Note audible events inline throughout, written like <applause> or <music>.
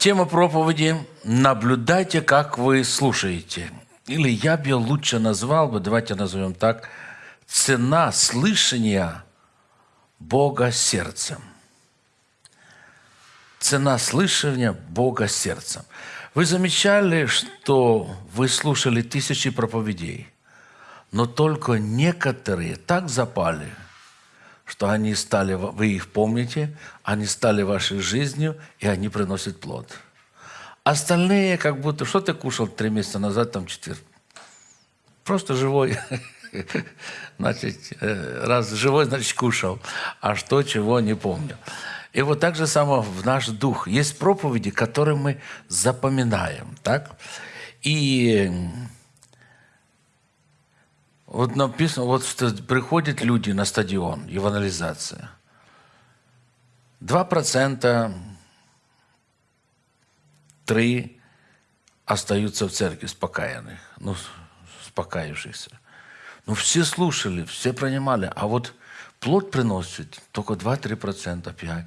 Тема проповеди «Наблюдайте, как вы слушаете». Или я бы лучше назвал бы, давайте назовем так, «Цена слышания Бога сердцем». Цена слышания Бога сердцем. Вы замечали, что вы слушали тысячи проповедей, но только некоторые так запали, что они стали, вы их помните, они стали вашей жизнью, и они приносят плод. Остальные как будто, что ты кушал три месяца назад, там четыре? Просто живой. <laughs> Значит, э, раз живой, значит, кушал. А что, чего, не помню. И вот так же само в наш дух. Есть проповеди, которые мы запоминаем. Так? И вот написано, вот приходят люди на стадион, евангелизация. Два процента, три остаются в церкви спокаянных, ну, спокаявшихся. Ну, все слушали, все принимали, а вот плод приносит только 2-3%, 5%.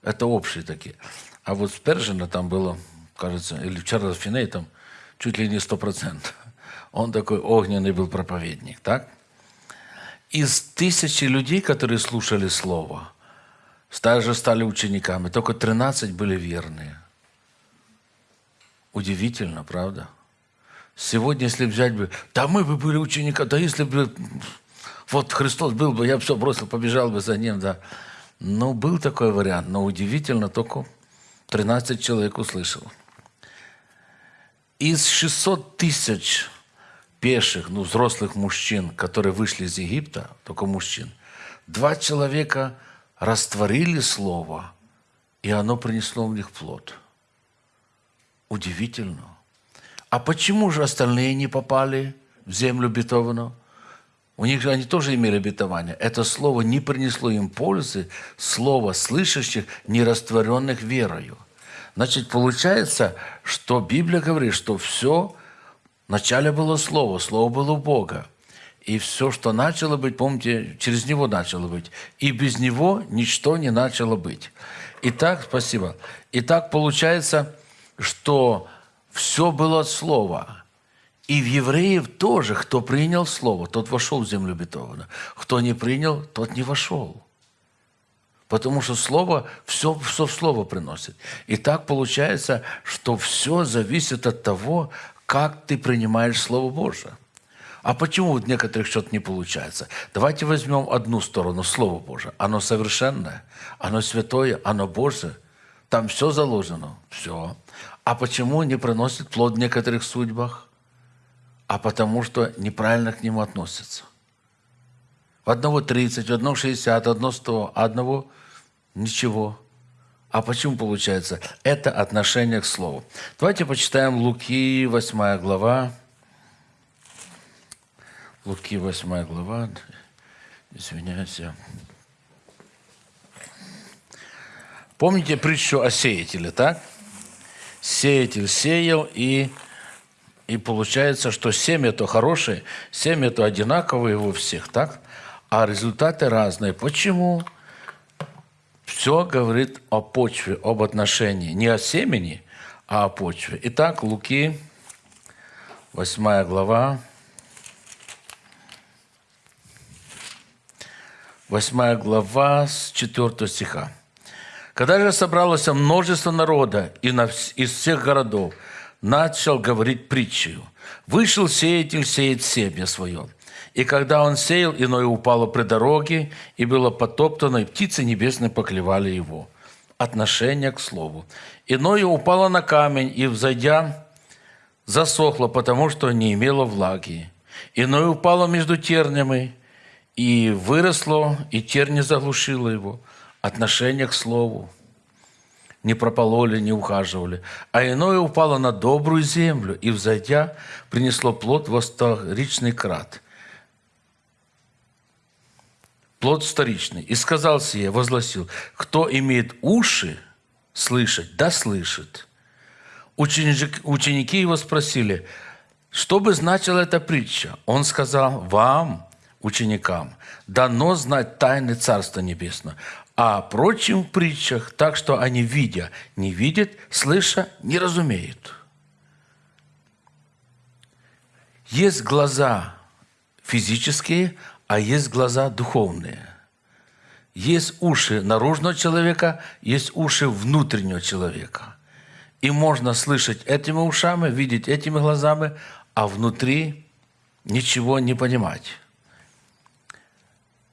Это общие такие. А вот с Пержина там было, кажется, или вчера Финей там чуть ли не 100%. Он такой огненный был проповедник, так? Из тысячи людей, которые слушали Слово, также стали учениками, только 13 были верные. Удивительно, правда? Сегодня, если взять бы, да мы бы были учениками, да если бы вот Христос был бы, я бы все бросил, побежал бы за ним, да. Ну, был такой вариант, но удивительно, только 13 человек услышал. Из 600 тысяч пеших, ну, взрослых мужчин, которые вышли из Египта, только мужчин, два человека растворили Слово, и оно принесло в них плод. Удивительно. А почему же остальные не попали в землю обетованную? У них же они тоже имели обетование. Это слово не принесло им пользы, слово слышащих, не растворенных верою. Значит, получается, что Библия говорит, что все, вначале было слово, слово было у Бога. И все, что начало быть, помните, через него начало быть. И без него ничто не начало быть. Итак, спасибо. Итак, получается, что все было от слова. И в евреев тоже, кто принял Слово, тот вошел в землю обетованную. Кто не принял, тот не вошел. Потому что Слово, все, все в Слово приносит. И так получается, что все зависит от того, как ты принимаешь Слово Божие. А почему у некоторых что-то не получается? Давайте возьмем одну сторону, Слово Божие. Оно совершенное, оно святое, оно Божие. Там все заложено, все. А почему не приносит плод в некоторых судьбах? а потому что неправильно к нему относятся. Одного 30, в одного 60, одного 100, а одного ничего. А почему получается? Это отношение к Слову. Давайте почитаем Луки, 8 глава. Луки, 8 глава. Извиняюсь. Помните притчу о сеятеле, так? Сеятель сеял, и и получается, что семя то хорошее, семя то одинаковые у всех, так? А результаты разные. Почему? Все говорит о почве, об отношении. Не о семени, а о почве. Итак, Луки, 8 глава, 8 глава с 4 стиха. «Когда же собралось множество народа из всех городов, начал говорить притчу. «Вышел сеятель сеять семя свое. И когда он сеял, иное упало при дороге, и было потоптано, и птицы небесные поклевали его». Отношение к слову. Иное упало на камень, и, взойдя, засохло, потому что не имело влаги. Иное упало между тернями, и выросло, и терни заглушило его. Отношение к слову не пропололи, не ухаживали. А иное упало на добрую землю и, взойдя, принесло плод во сторичный крат. Плод вторичный. И сказал сие, возгласил, кто имеет уши слышать, да слышит. Ученики, ученики его спросили, что бы значила эта притча? Он сказал, вам ученикам, дано знать тайны Царства Небесного, а прочим в притчах, так что они, видя, не видят, слыша, не разумеют. Есть глаза физические, а есть глаза духовные. Есть уши наружного человека, есть уши внутреннего человека. И можно слышать этими ушами, видеть этими глазами, а внутри ничего не понимать.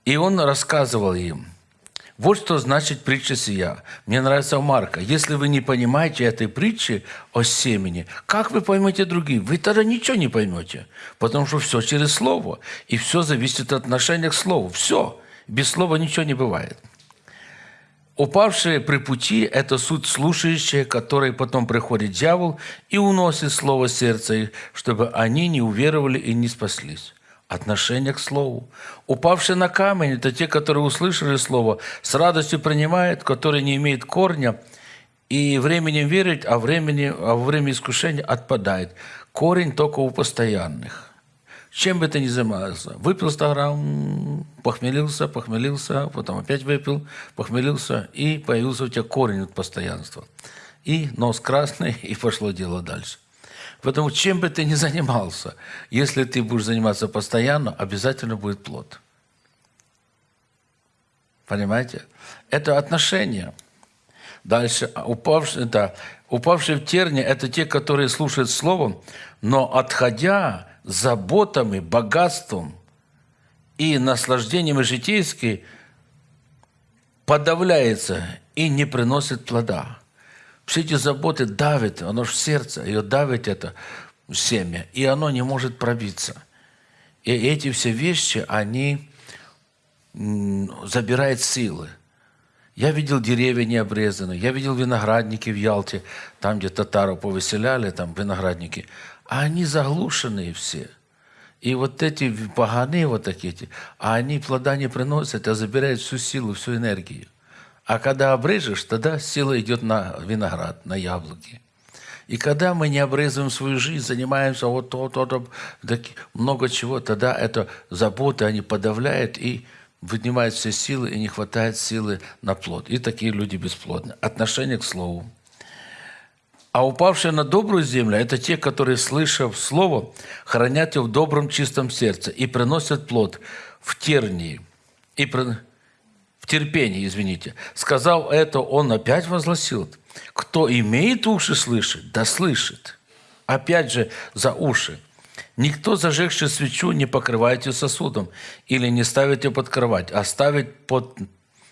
И он рассказывал им, вот что значит притча сия. Мне нравится Марка. Если вы не понимаете этой притчи о семени, как вы поймете другие? Вы тогда ничего не поймете, потому что все через слово. И все зависит от отношения к слову. Все. Без слова ничего не бывает. Упавшие при пути – это суть слушающие, которые потом приходит дьявол и уносит слово сердца чтобы они не уверовали и не спаслись. Отношение к слову. Упавшие на камень – это те, которые услышали слово, с радостью принимают, которые не имеют корня, и временем верить, а, времени, а во время искушения отпадает. Корень только у постоянных – чем бы ты ни занимался, выпил 100 грамм, похмелился, похмелился, потом опять выпил, похмелился, и появился у тебя корень от постоянства. И нос красный, <laughs> и пошло дело дальше. Поэтому чем бы ты ни занимался, если ты будешь заниматься постоянно, обязательно будет плод. Понимаете? Это отношения. Дальше, упавшие, да, упавшие в терни – это те, которые слушают Словом, но отходя, заботами, богатством и наслаждением житейским подавляется и не приносит плода. Все эти заботы давят, оно в сердце, ее давит это семя, и оно не может пробиться. И эти все вещи, они забирают силы. Я видел деревья необрезанные, я видел виноградники в Ялте, там, где татаров повыселяли, там виноградники – а они заглушенные все. И вот эти поганы вот такие, а они плода не приносят, а забирают всю силу, всю энергию. А когда обрежешь, тогда сила идет на виноград, на яблоки. И когда мы не обрезываем свою жизнь, занимаемся вот то, то, то, много чего, тогда это заботы, они подавляют и вынимают все силы, и не хватает силы на плод. И такие люди бесплодны. Отношение к слову. А упавшие на добрую землю – это те, которые, слышав Слово, хранят его в добром чистом сердце и приносят плод в тернии, и при... в терпении, извините. Сказал это, он опять возгласил, кто имеет уши слышать, да слышит. Опять же, за уши. Никто, зажегший свечу, не покрывает ее сосудом или не ставит ее под кровать, а ставит под,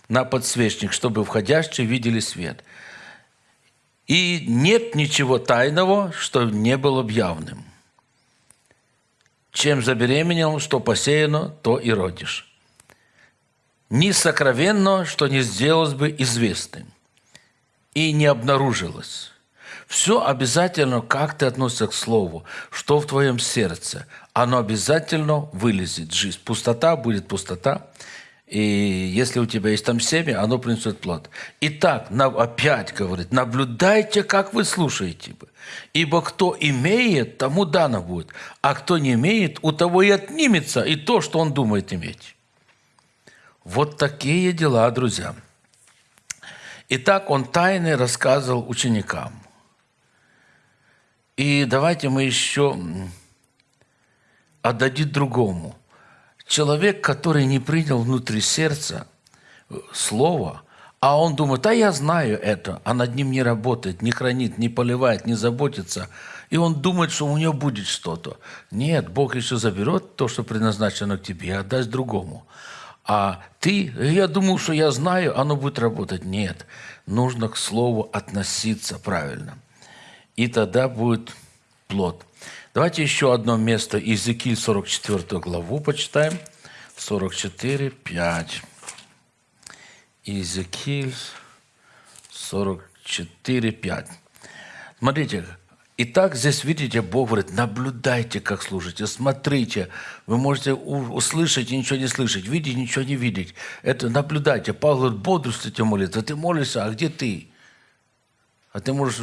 на подсвечник, чтобы входящие видели свет – и нет ничего тайного, что не было явным. Чем забеременел, что посеяно, то и родишь. Ни сокровенно, что не сделалось бы известным и не обнаружилось. Все обязательно, как ты относишься к слову, что в твоем сердце, оно обязательно вылезет. Жизнь. Пустота будет пустота, и если у тебя есть там семя, оно принесет плод. Итак, опять говорит, наблюдайте, как вы слушаете. Ибо кто имеет, тому дано будет. А кто не имеет, у того и отнимется и то, что он думает иметь. Вот такие дела, друзья. Итак, он тайны рассказывал ученикам. И давайте мы еще отдадим другому – Человек, который не принял внутри сердца э, слово, а он думает, а я знаю это, а над ним не работает, не хранит, не поливает, не заботится, и он думает, что у него будет что-то. Нет, Бог еще заберет то, что предназначено к тебе, и отдаст другому. А ты, я думал, что я знаю, оно будет работать. Нет, нужно к слову относиться правильно. И тогда будет плод. Давайте еще одно место, Иезекииль 44 главу почитаем. 44, 5. Иезекииль 44, 5. Смотрите, Итак, здесь, видите, Бог говорит, наблюдайте, как служите, смотрите. Вы можете услышать и ничего не слышать, видеть ничего не видеть. Это наблюдайте. Павел говорит, бодрствуйте молиться. Ты молишься, а где ты? А ты можешь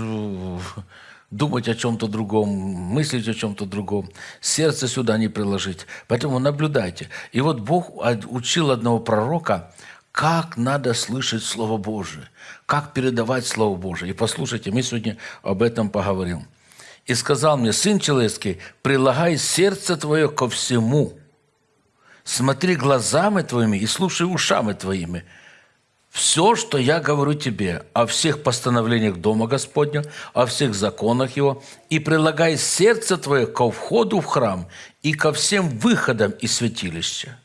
думать о чем-то другом, мыслить о чем-то другом, сердце сюда не приложить. Поэтому наблюдайте. И вот Бог учил одного пророка, как надо слышать Слово Божие, как передавать Слово Божие. И послушайте, мы сегодня об этом поговорим. «И сказал мне, Сын человеческий, прилагай сердце твое ко всему, смотри глазами твоими и слушай ушами твоими, все, что я говорю тебе о всех постановлениях Дома Господня, о всех законах Его, и прилагай сердце твое ко входу в храм и ко всем выходам из святилища.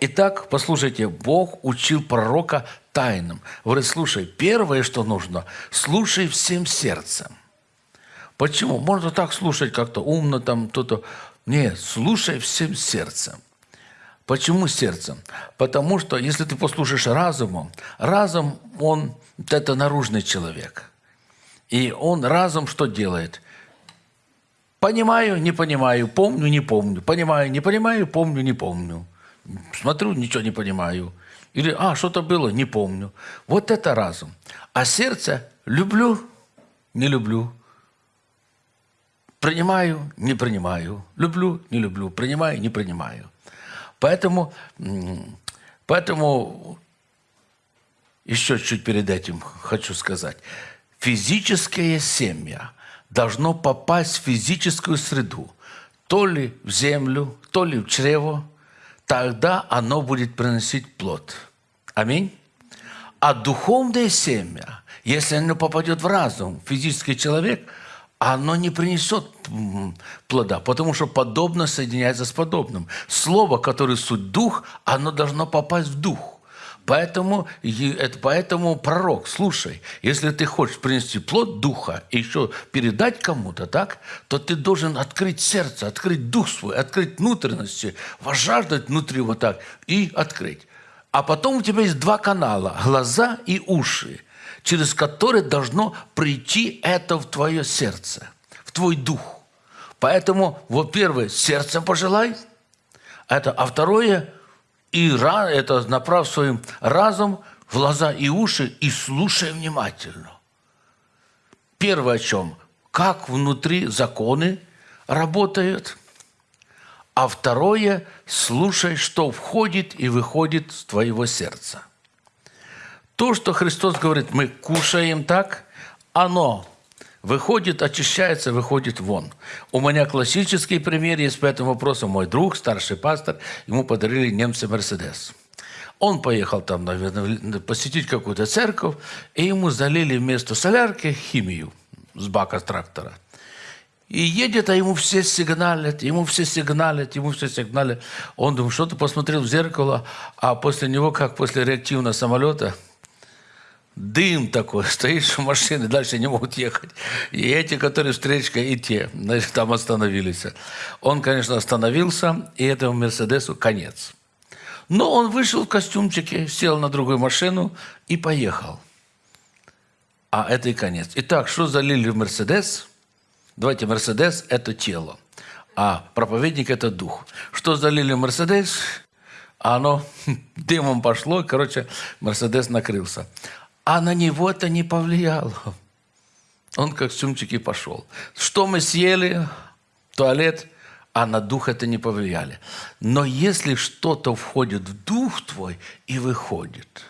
Итак, послушайте, Бог учил пророка тайнам. Говорит, слушай, первое, что нужно, слушай всем сердцем. Почему? Можно так слушать как-то умно, там, то-то. Нет, слушай всем сердцем. Почему сердцем? Потому что если ты послушаешь разумом, разум, он это наружный человек. И он разум что делает? Понимаю, не понимаю, помню, не помню. Понимаю, не понимаю, помню, не помню. Смотрю, ничего не понимаю. Или, а, что-то было, не помню. Вот это разум. А сердце люблю, не люблю. Принимаю, не принимаю. Люблю, не люблю. Принимаю, не принимаю. Поэтому, поэтому еще чуть перед этим хочу сказать. Физическое семя должно попасть в физическую среду. То ли в землю, то ли в чрево. Тогда оно будет приносить плод. Аминь. А духовное семя, если оно попадет в разум, физический человек – оно не принесет плода, потому что подобно соединяется с подобным. Слово, которое суть дух, оно должно попасть в дух. Поэтому, поэтому пророк, слушай, если ты хочешь принести плод духа и еще передать кому-то, так, то ты должен открыть сердце, открыть дух свой, открыть внутренности, вожаждать внутри вот так и открыть. А потом у тебя есть два канала – глаза и уши через который должно прийти это в твое сердце, в твой дух. Поэтому, во-первых, сердцем пожелай, это, а второе, и это направь своим разум в глаза и уши и слушай внимательно. Первое о чем? Как внутри законы работают. А второе, слушай, что входит и выходит с твоего сердца. То, что Христос говорит, мы кушаем так, оно выходит, очищается, выходит вон. У меня классический пример есть по этому вопросу. Мой друг, старший пастор, ему подарили немцы Мерседес. Он поехал там, наверное, посетить какую-то церковь, и ему залили вместо солярки химию с бака трактора. И едет, а ему все сигналят, ему все сигналят, ему все сигналят. Он думает, что-то посмотрел в зеркало, а после него, как после реактивного самолета – дым такой, <laughs> стоишь в машине, дальше не могут ехать. И эти, которые встречка, и те, значит, там остановились. Он, конечно, остановился, и этому Мерседесу конец. Но он вышел в костюмчике, сел на другую машину и поехал. А это и конец. Итак, что залили в Мерседес? Давайте, Мерседес – это тело, а проповедник – это дух. Что залили в Мерседес? А оно <laughs> дымом пошло, короче, Мерседес накрылся. А на него это не повлияло. Он как сумчики пошел. Что мы съели? Туалет. А на дух это не повлияли. Но если что-то входит в дух твой и выходит,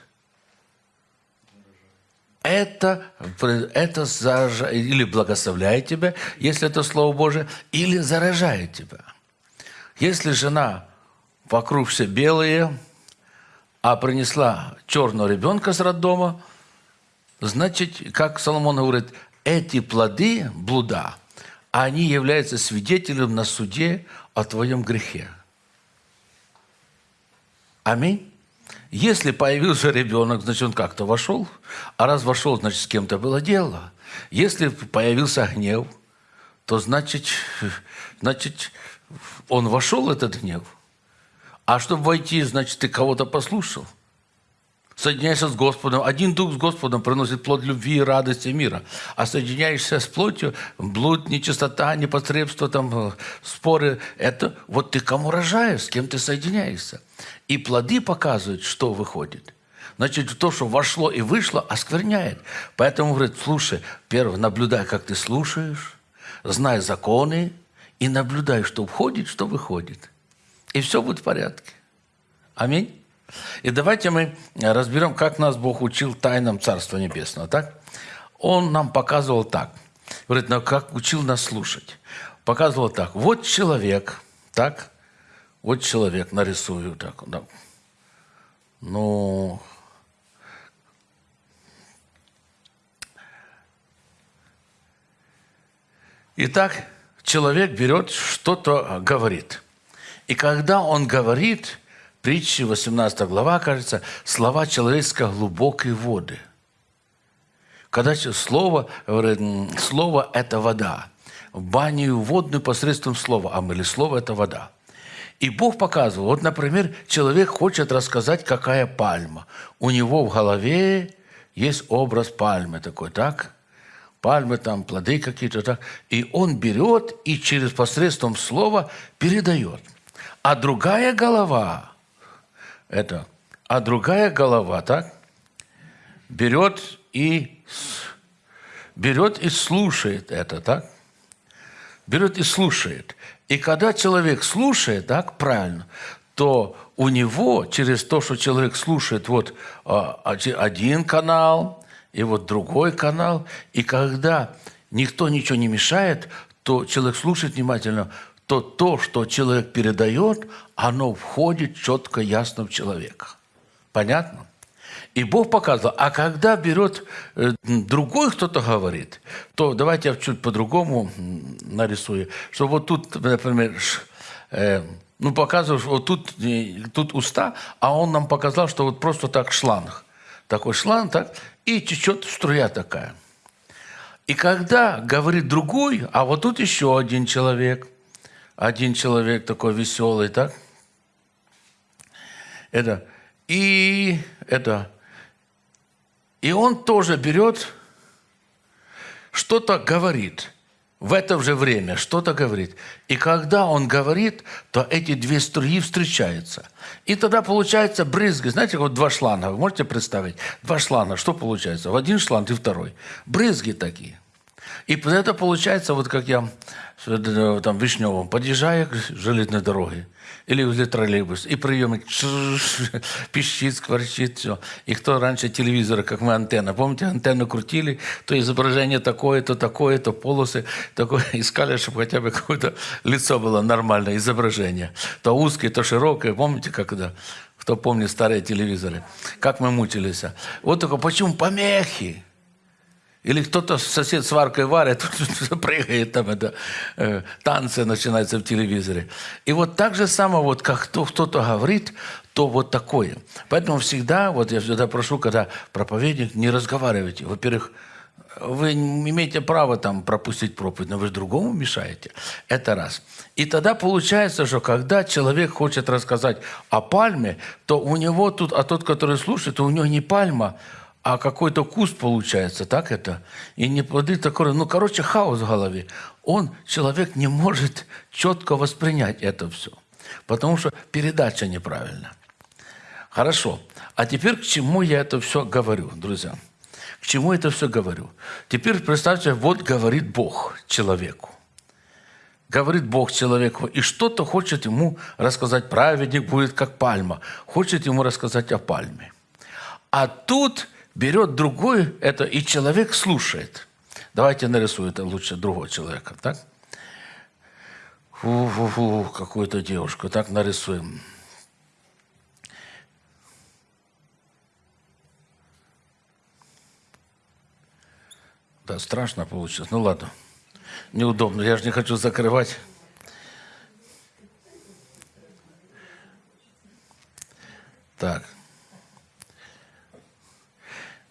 это, это заражает, или благословляет тебя, если это Слово Божие, или заражает тебя. Если жена вокруг все белые, а принесла черного ребенка с роддома – Значит, как Соломон говорит, эти плоды блуда, они являются свидетелем на суде о твоем грехе. Аминь. Если появился ребенок, значит, он как-то вошел. А раз вошел, значит, с кем-то было дело. Если появился гнев, то значит, значит он вошел, этот гнев. А чтобы войти, значит, ты кого-то послушал. Соединяешься с Господом. Один дух с Господом приносит плод любви, радости, мира. А соединяешься с плотью, блуд, нечистота, непотребство, там, э, споры. Это вот ты кому рожаешь, с кем ты соединяешься. И плоды показывают, что выходит. Значит, то, что вошло и вышло, оскверняет. Поэтому, говорит, слушай, первое, наблюдай, как ты слушаешь, знай законы и наблюдай, что входит, что выходит. И все будет в порядке. Аминь. И давайте мы разберем, как нас Бог учил тайнам Царства Небесного. Так? Он нам показывал так. Говорит, ну как учил нас слушать. Показывал так. Вот человек, так, вот человек, нарисую так. Да. Ну, Итак, человек берет, что-то говорит. И когда он говорит, притчи 18 глава, кажется, слова человеческого глубокие воды. Когда слово, слово – это вода. В баню водную посредством слова, а мы слово – это вода. И Бог показывал, вот, например, человек хочет рассказать, какая пальма. У него в голове есть образ пальмы такой, так? Пальмы там, плоды какие-то, так? И он берет и через посредством слова передает. А другая голова – это. А другая голова, так, берет и, берет и слушает это, так? Берет и слушает. И когда человек слушает, так, правильно, то у него через то, что человек слушает вот а, один канал и вот другой канал, и когда никто ничего не мешает, то человек слушает внимательно, то то, что человек передает, оно входит четко, ясно в человека. Понятно? И Бог показывал, а когда берет э, другой кто-то говорит, то давайте я чуть по-другому нарисую, что вот тут, например, э, ну показываешь, вот тут, э, тут уста, а он нам показал, что вот просто так шланг. Такой шланг, так, и течет струя такая. И когда говорит другой, а вот тут еще один человек – один человек такой веселый, так? Это, и это, и он тоже берет, что-то говорит в это же время, что-то говорит. И когда он говорит, то эти две струи встречаются. И тогда получается брызги. Знаете, вот два шланга, вы можете представить? Два шланга, что получается? В один шланг и второй. Брызги такие. И это получается, вот как я э, там в Вишневом подъезжаю к железной дороге или возле троллейбус, и приемник <laughs> пищит, скворчит, все. И кто раньше телевизора, как мы антенна, помните, антенну крутили, то изображение такое, то такое, то полосы, такое, <laughs> искали, чтобы хотя бы какое-то лицо было нормальное, изображение. То узкое, то широкое, помните, когда кто помнит старые телевизоры, как мы мучились. Вот только почему помехи? Или кто-то сосед сваркой варит, <laughs> прыгает, там это, э, танцы начинаются в телевизоре. И вот так же самое, вот как кто-то говорит, то вот такое. Поэтому всегда, вот я всегда прошу, когда проповедник, не разговаривайте. Во-первых, вы имеете право там пропустить проповедь, но вы же другому мешаете. Это раз. И тогда получается, что когда человек хочет рассказать о пальме, то у него тут, а тот, который слушает, то у него не пальма, а какой-то куст получается, так это? И не плоды такой, ну, короче, хаос в голове. Он, человек, не может четко воспринять это все, потому что передача неправильна. Хорошо. А теперь к чему я это все говорю, друзья? К чему это все говорю? Теперь представьте, вот говорит Бог человеку. Говорит Бог человеку, и что-то хочет ему рассказать. Праведник будет как пальма. Хочет ему рассказать о пальме. А тут берет другой это, и человек слушает. Давайте нарисую это лучше другого человека, так? Фу-фу-фу, какую-то девушку, так нарисуем. Да, страшно получилось. Ну ладно, неудобно, я же не хочу закрывать. Так.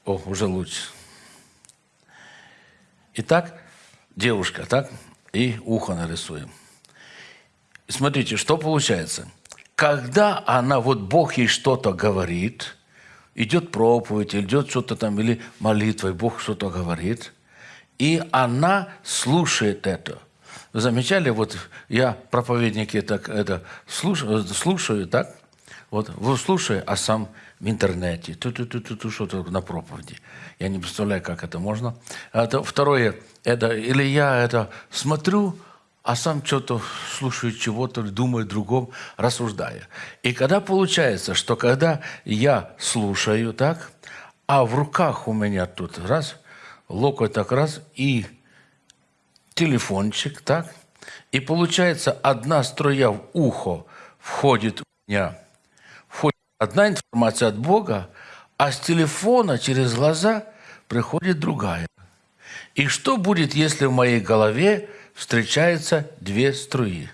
О, уже лучше. Итак, девушка, так? И ухо нарисуем. Смотрите, что получается. Когда она, вот Бог ей что-то говорит, идет проповедь, идет что-то там, или молитва, и Бог что-то говорит, и она слушает это. Вы замечали, вот я проповедники так, это слушаю, слушаю, так? Вот, слушаю, а сам в интернете, ту -ту -ту -ту -ту, что-то на проповеди. Я не представляю, как это можно. Это, второе, это, или я это смотрю, а сам что-то слушаю чего-то, думаю другом, рассуждая. И когда получается, что когда я слушаю так, а в руках у меня тут раз, локоть так раз, и телефончик, так, и получается одна струя в ухо входит у меня, одна информация от Бога, а с телефона через глаза приходит другая. И что будет, если в моей голове встречаются две струи?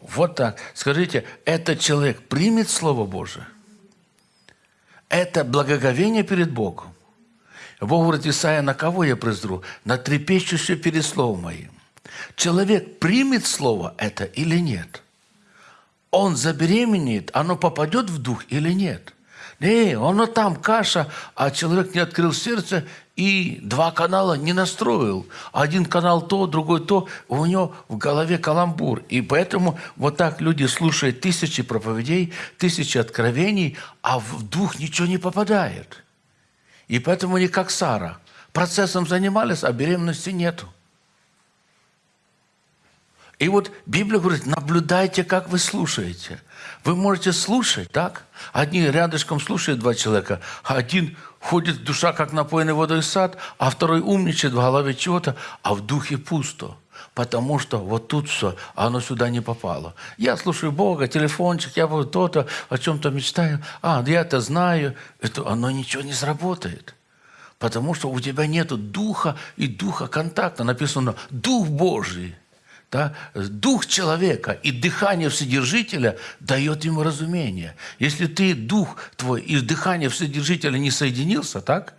Вот так. Скажите, этот человек примет Слово Божие? Это благоговение перед Богом. Бог говорит, Исаия, на кого я презру? На трепещущее перед Словом Моим. Человек примет Слово это или нет? Он забеременеет, оно попадет в дух или нет? Не, оно там каша, а человек не открыл сердце и два канала не настроил. Один канал то, другой то, у него в голове каламбур. И поэтому вот так люди слушают тысячи проповедей, тысячи откровений, а в дух ничего не попадает. И поэтому они как Сара. Процессом занимались, а беременности нету. И вот Библия говорит, наблюдайте, как вы слушаете. Вы можете слушать, так? Одни рядышком слушают два человека, а один ходит душа, как напоенный водой сад, а второй умничает в голове чего-то, а в духе пусто. Потому что вот тут все, оно сюда не попало. Я слушаю Бога, телефончик, я вот то-то, о чем-то мечтаю. А, я это знаю. Это, оно ничего не сработает. Потому что у тебя нет духа и духа контакта. Написано «Дух Божий» да, дух человека и дыхание Вседержителя дает ему разумение. Если ты, дух твой и дыхание Вседержителя не соединился, так,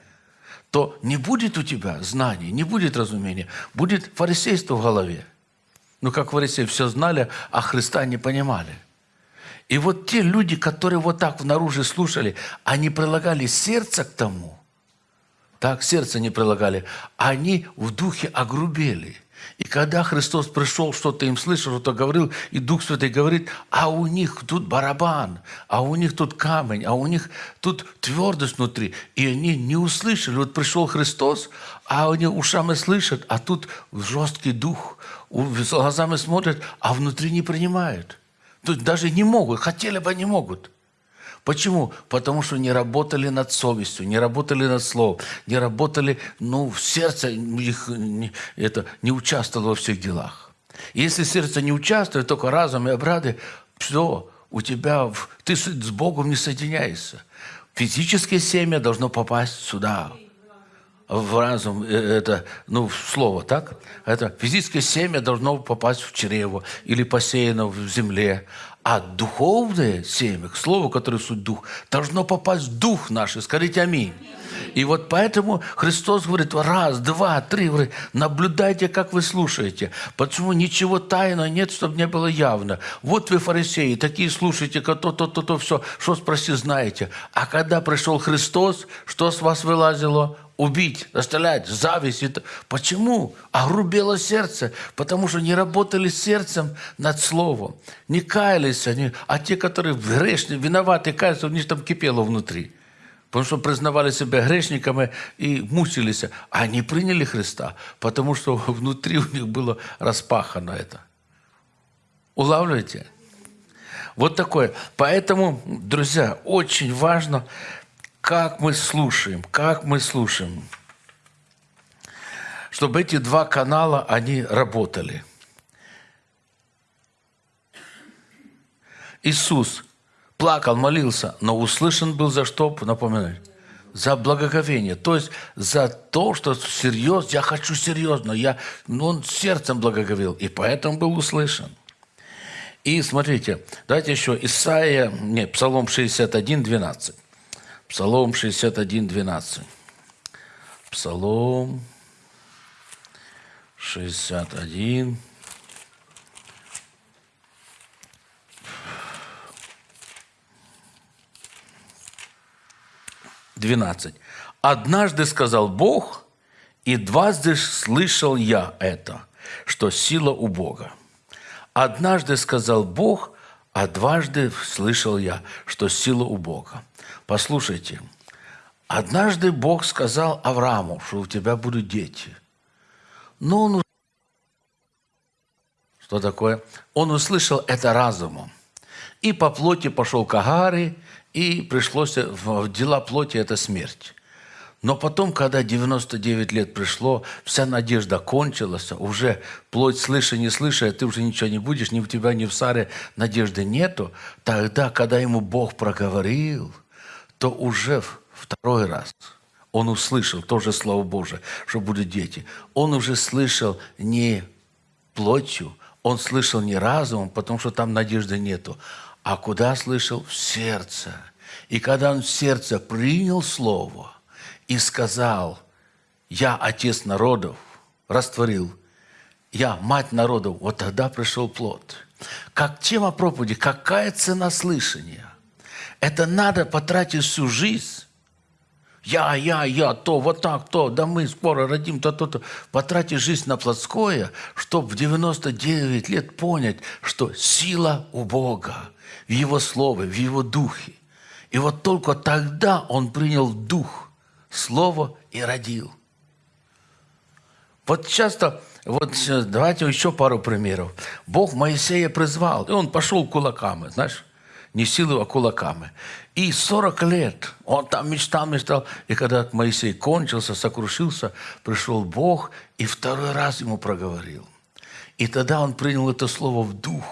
то не будет у тебя знаний, не будет разумения, будет фарисейство в голове. Ну, как фарисеи все знали, а Христа не понимали. И вот те люди, которые вот так внаружи слушали, они прилагали сердце к тому, так, сердце не прилагали, они в духе огрубели – и когда Христос пришел, что-то им слышал, что-то говорил, и Дух Святой говорит, а у них тут барабан, а у них тут камень, а у них тут твердость внутри. И они не услышали. Вот пришел Христос, а они ушами слышат, а тут жесткий дух, глазами смотрят, а внутри не принимают. Тут даже не могут, хотели бы, не могут. Почему? Потому что не работали над совестью, не работали над словом, не работали, ну, в сердце их не, это, не участвовало во всех делах. Если сердце не участвует, только разум и обрады, все, у тебя, ты с Богом не соединяешься. Физическое семя должно попасть сюда, в разум, э, это, ну, слово, так? Это физическое семя должно попасть в чрево или посеяно в земле. А духовное семя, к слову, которое суть дух, должно попасть в дух наш. Скажите аминь. И вот поэтому Христос говорит, раз, два, три, говорит, наблюдайте, как вы слушаете. Почему ничего тайного нет, чтобы не было явно. Вот вы, фарисеи, такие слушаете, то-то, то-то, то, все, что спроси, знаете. А когда пришел Христос, что с вас вылазило? Убить, расстрелять, зависть. Это. Почему? Огрубело сердце, потому что не работали сердцем над словом, не каялись они, а те, которые грешные, виноваты, каются, у них там кипело внутри. Потому что признавали себя грешниками и мучились. А они приняли Христа, потому что <laughs> внутри у них было распахано это. Улавливаете? Вот такое. Поэтому, друзья, очень важно как мы слушаем, как мы слушаем, чтобы эти два канала, они работали. Иисус плакал, молился, но услышан был за что, напоминаю, за благоговение, то есть за то, что серьезно, я хочу серьезно, я, ну, он сердцем благоговел, и поэтому был услышан. И смотрите, давайте еще Исаия, нет, Псалом 61, 12. Псалом 61, 12. Псалом 61. Двенадцать. Однажды сказал Бог, и дважды слышал я это, что сила у Бога. Однажды сказал Бог, а дважды слышал я, что сила у Бога. Послушайте, однажды Бог сказал Аврааму, что у тебя будут дети. Но он что такое? Он услышал это разумом. И по плоти пошел к Агаре, и пришлось в дела плоти – это смерть. Но потом, когда 99 лет пришло, вся надежда кончилась, уже плоть слыша, не слыша, ты уже ничего не будешь, ни в тебя, ни в Саре надежды нету. Тогда, когда ему Бог проговорил, то уже второй раз он услышал тоже Слово Божие, что будут дети. Он уже слышал не плотью, он слышал не разумом, потому что там надежды нету, а куда слышал? В сердце. И когда он в сердце принял Слово – и сказал, я отец народов, растворил, я мать народов, вот тогда пришел плод. Как тема проповеди, какая цена слышания? Это надо потратить всю жизнь. Я, я, я, то, вот так, то, да мы скоро родим, то, то, то. Потратить жизнь на плотское, чтобы в 99 лет понять, что сила у Бога в Его Слове, в Его Духе. И вот только тогда он принял Дух Слово и родил. Вот часто, вот давайте еще пару примеров. Бог Моисея призвал, и он пошел кулаками, знаешь, не силой, а кулаками. И 40 лет он там мечтал, мечтал. И когда Моисей кончился, сокрушился, пришел Бог и второй раз ему проговорил. И тогда он принял это слово в дух.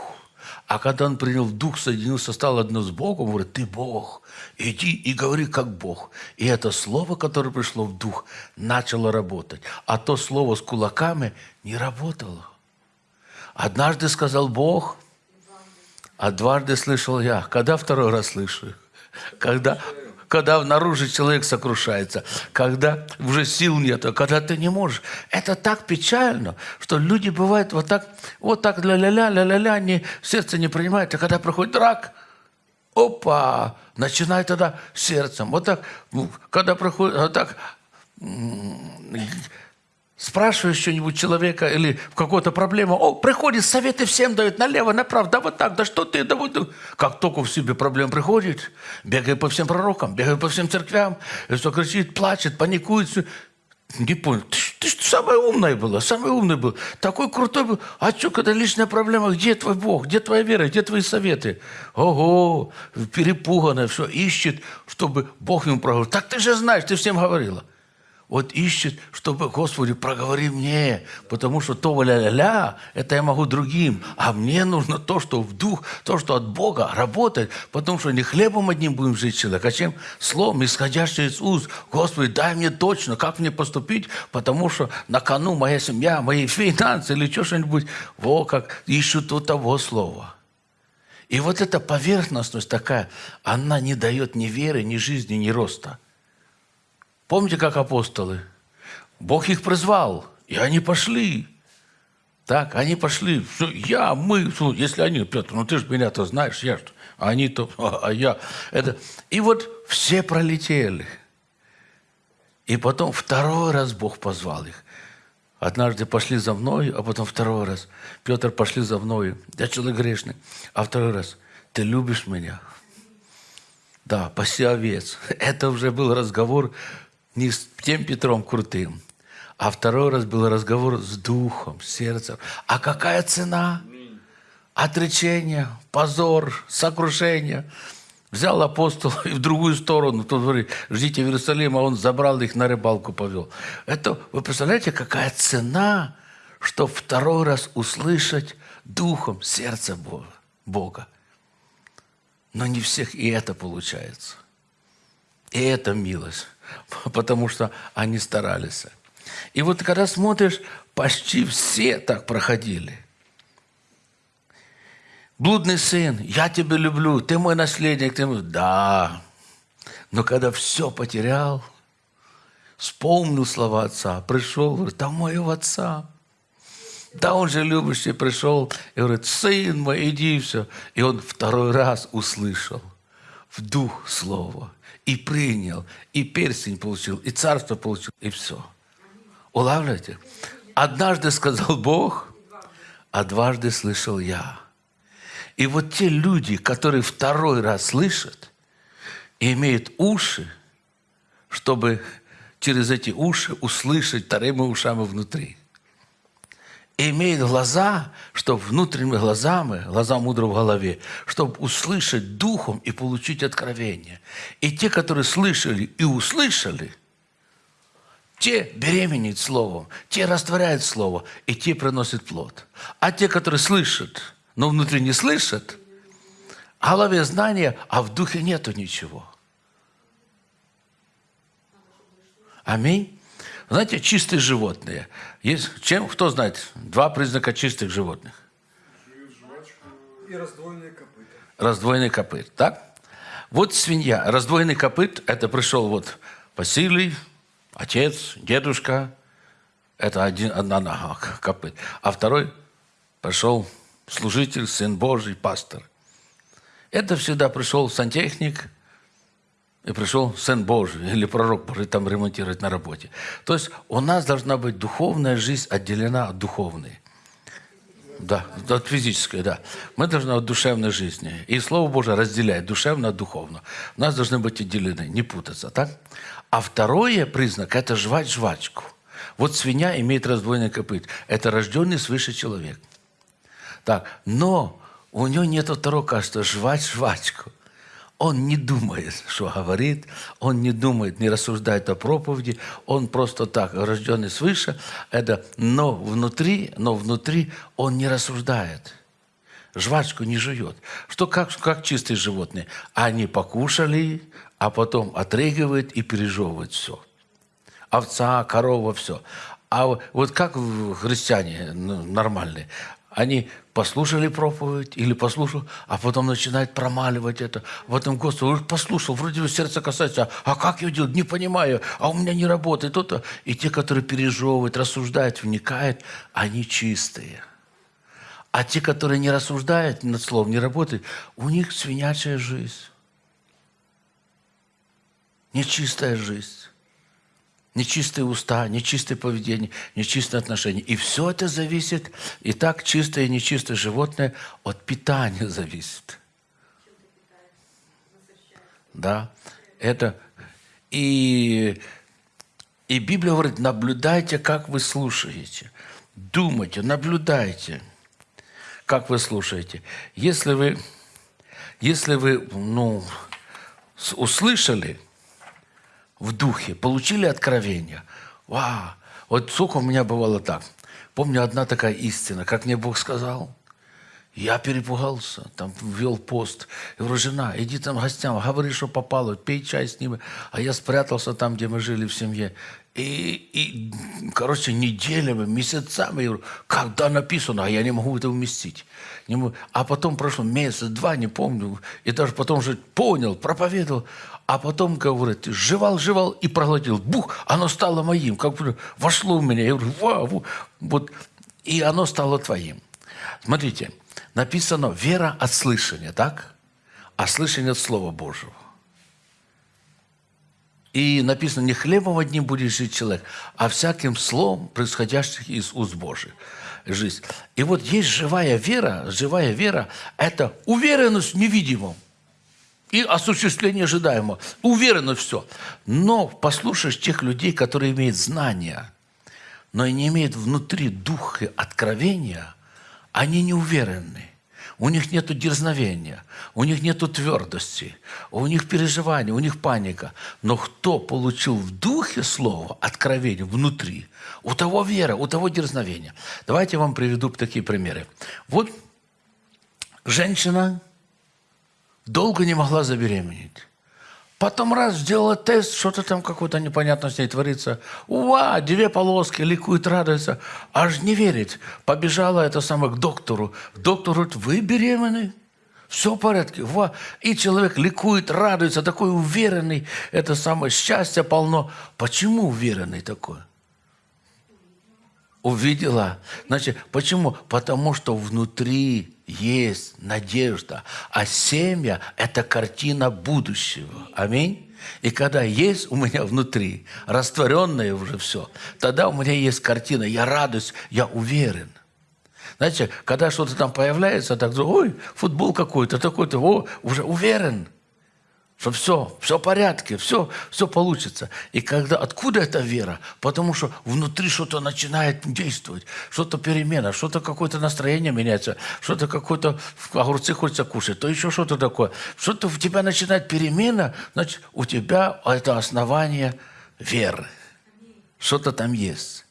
А когда он принял дух, соединился, стал одно с Богом, говорит, ты Бог, иди и говори как Бог. И это слово, которое пришло в дух, начало работать. А то слово с кулаками не работало. Однажды сказал Бог, а дважды слышал я. Когда второй раз слышу? Когда когда наружу человек сокрушается, когда уже сил нет, когда ты не можешь. Это так печально, что люди бывают вот так, вот так ля-ля-ля, ля-ля-ля, не, сердце не принимает, а когда проходит рак, опа, начинает тогда сердцем. Вот так, ну, когда проходит, вот так, спрашиваешь что-нибудь человека или в какую-то проблему, о, приходит, советы всем дают, налево, направо, да вот так, да что ты, да вот. Как только в себе проблем приходит, бегает по всем пророкам, бегает по всем церквям, и что кричит, плачет, паникует, все. Не понял, ты, ты что, самая умная была, самый умный был, такой крутой был. А что, когда личная проблема, где твой Бог, где твоя вера, где твои советы? Ого, перепуганная, все, ищет, чтобы Бог ему проговорил. Так ты же знаешь, ты всем говорила вот ищет, чтобы, Господи, проговори мне, потому что то ля-ля-ля, это я могу другим, а мне нужно то, что в дух, то, что от Бога работает, потому что не хлебом одним будем жить человек, а чем словом, исходящим из уст. Господи, дай мне точно, как мне поступить, потому что на кону моя семья, мои финансы или что-нибудь, во как ищут у того слова. И вот эта поверхностность такая, она не дает ни веры, ни жизни, ни роста. Помните, как апостолы? Бог их призвал, и они пошли. Так, они пошли. Все, я, мы, если они, Петр, ну ты же меня-то знаешь, я что, а они-то, <laughs> а я. Это. И вот все пролетели. И потом второй раз Бог позвал их. Однажды пошли за мной, а потом второй раз. Петр, пошли за мной. Я человек грешный. А второй раз. Ты любишь меня? Да, паси овец. <laughs> Это уже был разговор не с тем Петром крутым, а второй раз был разговор с духом, с сердцем. А какая цена? Отречение, позор, сокрушение. Взял апостол <laughs> и в другую сторону. Тут говорит, ждите в Иерусалиме, а он забрал их на рыбалку, повел. Это, вы представляете, какая цена, что второй раз услышать духом сердце Бога. Но не всех и это получается. И это милость. <laughs> потому что они старались. И вот когда смотришь, почти все так проходили. Блудный сын, я тебя люблю, ты мой наследник, ты мой... Да. Но когда все потерял, вспомнил слова отца, пришел, говорит, там моего отца. Да, он же любящий пришел и говорит, сын мой, иди, все. И он второй раз услышал в дух слова и принял, и перстень получил, и царство получил, и все. Улавливаете? Однажды сказал Бог, а дважды слышал я. И вот те люди, которые второй раз слышат и имеют уши, чтобы через эти уши услышать вторыми ушами внутри. И имеет глаза, чтобы внутренними глазами, глаза мудрого в голове, чтобы услышать духом и получить откровение. И те, которые слышали и услышали, те беременеют словом, те растворяют слово, и те приносят плод. А те, которые слышат, но внутри не слышат, в голове знания, а в духе нету ничего – Аминь. Знаете, чистые животные. Есть, чем, кто знает, два признака чистых животных. И раздвоенные копыта. Раздвоенный копыт, так? Вот свинья. Раздвоенный копыт, это пришел вот Василий, отец, дедушка. Это один, одна нога копыт. А второй пришел служитель, сын Божий, пастор. Это всегда пришел сантехник – и пришел Сын Божий <laughs> или пророк Божий там ремонтировать на работе. То есть у нас должна быть духовная жизнь отделена от духовной. Да, от физической, да. Мы должны от душевной жизни. И Слово Божие разделяет душевно от духовно. У нас должны быть отделены, не путаться, так? А второй признак – это жвать жвачку. Вот свинья имеет раздвоенный копыт. Это рожденный свыше человек. Так, но у него нет второго качества – жвать жвачку – он не думает, что говорит, он не думает, не рассуждает о проповеди, он просто так, рожденный свыше, это, но внутри, но внутри он не рассуждает. Жвачку не жует. Что как, как чистые животные. Они покушали, а потом отрыгивают и пережевывают все. Овца, корова, все. А вот как христиане ну, нормальные, они послушали проповедь или послушал, а потом начинают промаливать это. В этом Господи, послушал, вроде бы сердце касается, а как я делать, не понимаю, а у меня не работает. То-то. И те, которые пережевывают, рассуждают, вникают, они чистые. А те, которые не рассуждают над словом, не работают, у них свинячая жизнь. Нечистая жизнь нечистые уста, нечистое поведение, нечистые отношения. И все это зависит, и так чистое и нечистое животное от питания <laughs> зависит. Да, это... И, и Библия говорит, наблюдайте, как вы слушаете. Думайте, наблюдайте, как вы слушаете. Если вы, если вы ну, услышали, в духе, получили откровение. Вау! Вот сколько у меня бывало так. Помню, одна такая истина, как мне Бог сказал. Я перепугался, там вел пост. Я говорю, жена, иди там гостям, говори, что попало, пей чай с ними. А я спрятался там, где мы жили в семье. И, и короче, неделями, месяцами, я говорю, когда написано, а я не могу это уместить. Не могу. А потом прошло месяц, два, не помню. И даже потом уже понял, проповедовал. А потом, говорит, жевал, жевал и проглотил. Бух, оно стало моим. Как бы вошло в меня. Я говорю, вау, вот. И оно стало твоим. Смотрите, написано вера от слышания, так? А слышание от Слова Божьего. И написано, не хлебом одним будет жить человек, а всяким словом, происходящим из уст Божьих жизнь. И вот есть живая вера, живая вера – это уверенность в невидимом и осуществление ожидаемого. Уверенно все. Но послушаешь тех людей, которые имеют знания, но и не имеют внутри духа откровения, они не уверены. У них нет дерзновения, у них нет твердости, у них переживания, у них паника. Но кто получил в духе слово, откровение внутри, у того вера, у того дерзновения. Давайте я вам приведу такие примеры. Вот женщина долго не могла забеременеть. Потом раз сделала тест, что-то там какое-то непонятно с ней творится. Уа, две полоски, ликует, радуется. Аж не верит. Побежала это самое к доктору. Доктор говорит, вы беременны? Все в порядке. Ва. И человек ликует, радуется, такой уверенный. Это самое счастье полно. Почему уверенный такой? Увидела. Значит, почему? Потому что внутри есть надежда. А семя – это картина будущего. Аминь. И когда есть у меня внутри растворенное уже все, тогда у меня есть картина, я радуюсь, я уверен. Знаете, когда что-то там появляется, так, ой, футбол какой-то, такой-то, о, уже уверен, что все, все в порядке, все, все получится. И когда, откуда эта вера? Потому что внутри что-то начинает действовать, что-то перемена, что-то какое-то настроение меняется, что-то какое-то огурцы хочется кушать, то еще что-то такое. Что-то в тебя начинает перемена, значит, у тебя это основание веры. Что-то там есть.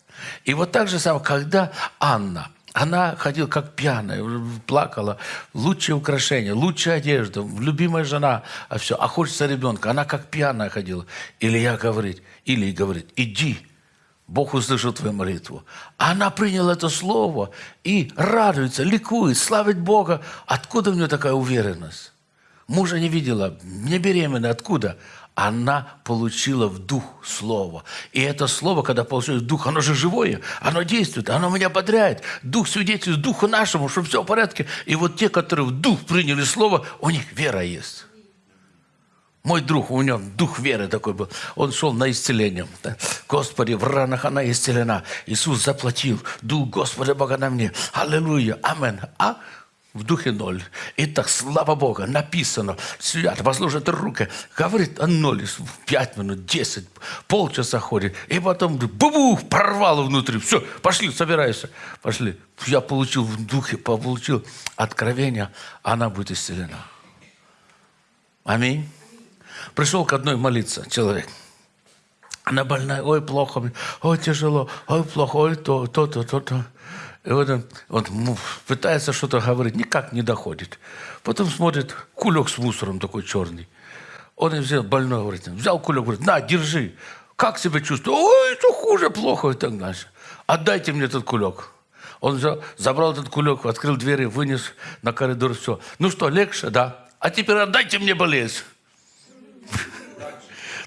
И вот так же самое, когда Анна – она ходила как пьяная, плакала. Лучшее украшение, лучшая одежда, любимая жена, а все. А хочется ребенка. Она как пьяная ходила. Илья говорит, или говорит, иди, Бог услышал твою молитву. Она приняла это слово и радуется, ликует, славит Бога. Откуда у нее такая уверенность? Мужа не видела, не беременна. Откуда? Она получила в дух слово. И это слово, когда получилось в дух, оно же живое, оно действует, оно меня бодряет. Дух свидетельствует духу нашему, что все в порядке. И вот те, которые в дух приняли слово, у них вера есть. Мой друг, у него дух веры такой был. Он шел на исцеление. Господи, в ранах она исцелена. Иисус заплатил. Дух Господа Бога на мне. Аллилуйя. Амин. А в духе ноль. И так, слава Богу, написано, свят, возложит руки, говорит о ноль, пять минут, десять, полчаса ходит, и потом бубух, порвало внутри, все, пошли, собирайся, пошли. Я получил в духе, получил откровение, она будет исцелена. Аминь. Пришел к одной молиться человек. Она больная, ой, плохо, ой, тяжело, ой, плохо, ой, то, то-то, то-то. И вот он, он пытается что-то говорить, никак не доходит. Потом смотрит, кулек с мусором такой черный. Он взял, больной, говорит, взял кулек, говорит, на, держи. Как себя чувствую? Ой, это хуже, плохо и так дальше. Отдайте мне этот кулек. Он взял, забрал этот кулек, открыл двери, вынес на коридор, все. Ну что, легче? Да. А теперь отдайте мне болезнь.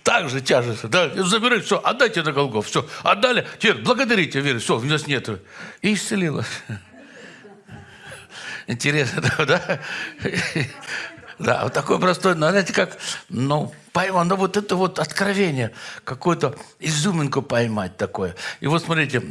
Так же тяжесть. Да, забирай, все, отдайте на Голгоф. Все, отдали. Теперь благодарите, верю. Все, у нас нет. И исцелилась. Интересно, <laughs> да? Да, вот такой простой, но знаете, как, ну, поймал, ну, вот это вот откровение, какую-то изюминку поймать такое. И вот смотрите,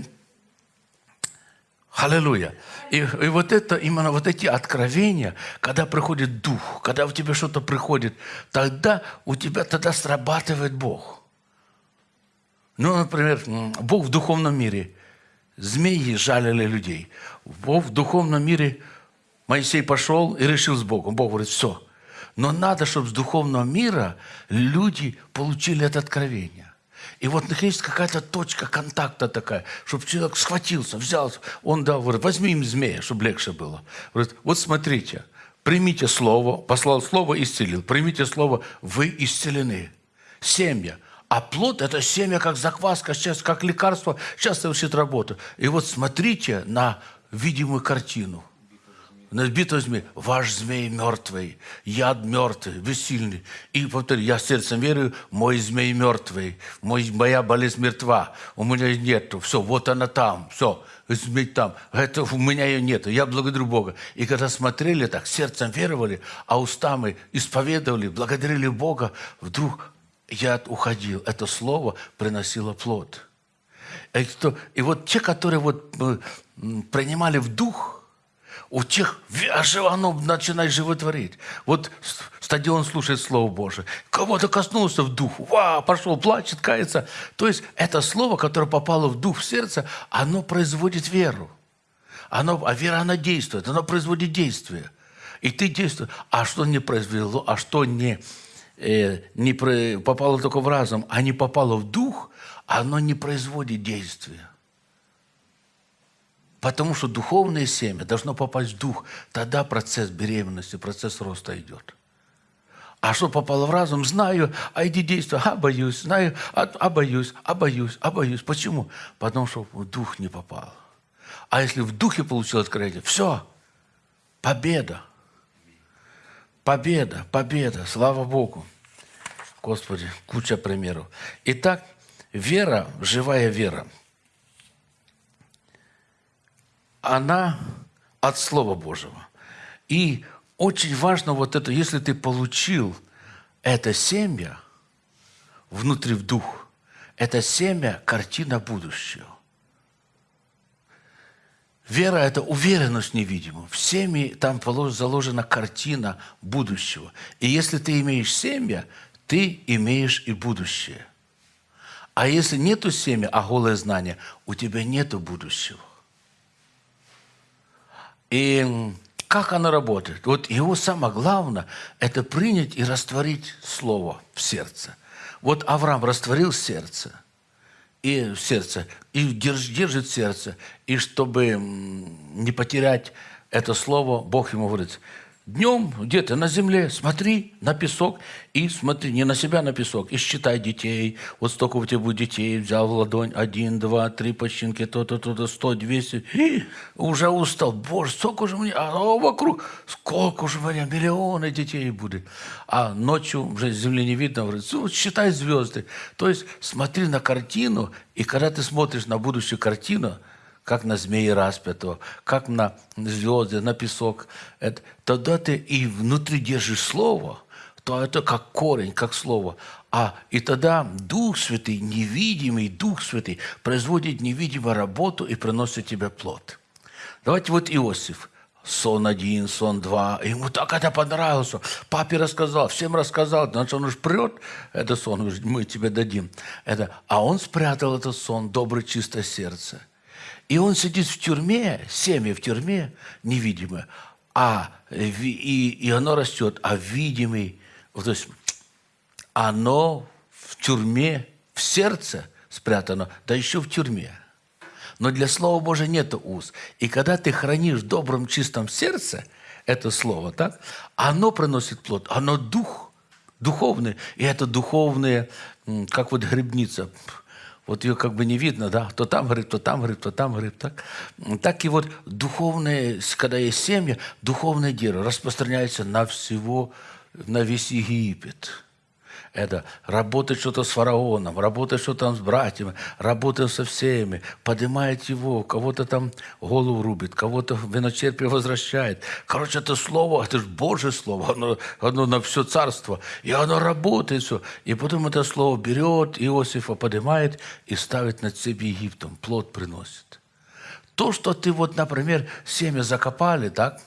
Аллилуйя. И, и вот это, именно вот эти откровения, когда приходит Дух, когда у тебя что-то приходит, тогда у тебя тогда срабатывает Бог. Ну, например, Бог в духовном мире. Змеи жалили людей. Бог в духовном мире, Моисей пошел и решил с Богом. Бог говорит, все. Но надо, чтобы с духовного мира люди получили это откровение. И вот есть какая-то точка контакта такая, чтобы человек схватился, взялся. Он дал, говорит, возьми им змея, чтобы легче было. Говорит, вот смотрите, примите слово, послал слово, исцелил. Примите слово, вы исцелены. Семья. А плод – это семя, как закваска, сейчас, как лекарство, сейчас совершит работу. И вот смотрите на видимую картину – Набито змей, ваш змей мертвый, яд мертвый, бессильный. И повторю, я сердцем верю, мой змей мертвый, мой, моя болезнь мертва, у меня нету, все, вот она там, все, змей там, это у меня ее нету, я благодарю Бога. И когда смотрели так, сердцем веровали, а устами исповедовали, благодарили Бога, вдруг яд уходил, это слово приносило плод. И, кто, и вот те, которые вот э, принимали в дух – у тех оно начинает животворить. Вот стадион слушает Слово Божие. Кого-то коснулся в дух. Вау, пошел, плачет, кается. То есть это слово, которое попало в дух, в сердце, оно производит веру. Оно, а вера, она действует, она производит действие. И ты действуешь. А что не произвело, а что не, э, не попало только в разум, а не попало в дух, оно не производит действия. Потому что духовное семя должно попасть в дух. Тогда процесс беременности, процесс роста идет. А что попало в разум, знаю, а иди действуй, а боюсь, знаю, а, а боюсь, а боюсь, а боюсь. Почему? Потому что в дух не попал. А если в духе получил откровение, все, победа. Победа, победа, слава Богу. Господи, куча примеров. Итак, вера, живая вера – она от Слова Божьего. И очень важно вот это, если ты получил это семя внутри в дух, это семя – картина будущего. Вера – это уверенность в невидимом. В семье там заложена картина будущего. И если ты имеешь семя, ты имеешь и будущее. А если нету семя, а голое знание, у тебя нету будущего. И как оно работает? Вот его самое главное – это принять и растворить Слово в сердце. Вот Авраам растворил сердце, и в сердце, и держ- держит сердце. И чтобы не потерять это Слово, Бог ему говорит, днем где-то на земле смотри на песок и смотри не на себя, на песок, и считай детей. Вот столько у тебя будет детей. Взял в ладонь один, два, три починки, то-то, то-то, сто, двести. И уже устал. Боже, сколько же мне, а вокруг, сколько же меня, миллионы детей будет. А ночью уже земли не видно. Говорит, «Ну, считай звезды. То есть смотри на картину, и когда ты смотришь на будущую картину, как на змеи распятого, как на звезды, на песок. Это, тогда ты и внутри держишь слово, то это как корень, как слово. А и тогда Дух Святый, невидимый Дух Святый, производит невидимую работу и приносит тебе плод. Давайте вот Иосиф. Сон один, сон два. Ему так это понравилось. Папе рассказал, всем рассказал. Значит, он уж прет, это сон, мы тебе дадим. Это, а он спрятал этот сон, доброе, чистое сердце. И он сидит в тюрьме, семя в тюрьме, невидимое, а, и, и оно растет, а видимый, то есть оно в тюрьме, в сердце спрятано, да еще в тюрьме. Но для Слова Божия нет уз. И когда ты хранишь в добром, чистом сердце это Слово, так, оно приносит плод, оно дух, духовный. И это духовные, м, как вот грибница. Вот ее как бы не видно, да, то там гриб, то там гриб, то там гриб, так. Так и вот духовные, когда есть семья, духовное дерево распространяется на всего, на весь Египет. Это работать что-то с фараоном, работать что-то там с братьями, работать со всеми, поднимает его, кого-то там голову рубит, кого-то виночерпие возвращает. Короче, это слово, это же Божье слово, оно, оно на все царство. И оно работает все. И потом это слово берет, Иосифа поднимает и ставит над себе Египтом, плод приносит. То, что ты вот, например, семя закопали, так,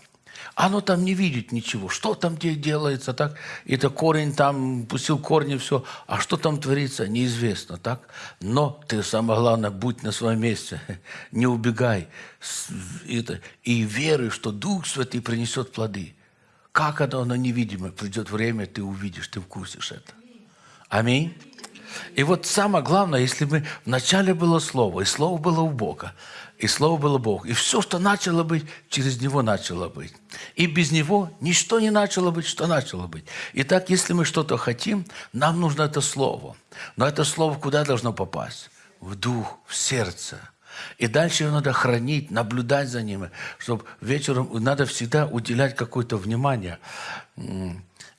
оно там не видит ничего. Что там где делается, так? Это корень там, пустил корни, все. А что там творится, неизвестно, так? Но ты, самое главное, будь на своем месте. <laughs> Не убегай. Это, и веруй, что Дух Святый принесет плоды. Как оно, оно невидимо. Придет время, ты увидишь, ты вкусишь это. Аминь. И вот самое главное, если мы вначале было Слово, и Слово было у Бога, и Слово было Бог, и все, что начало быть, через Него начало быть. И без Него ничто не начало быть, что начало быть. Итак, если мы что-то хотим, нам нужно это Слово. Но это Слово куда должно попасть? В дух, в сердце. И дальше его надо хранить, наблюдать за ними, чтобы вечером надо всегда уделять какое-то внимание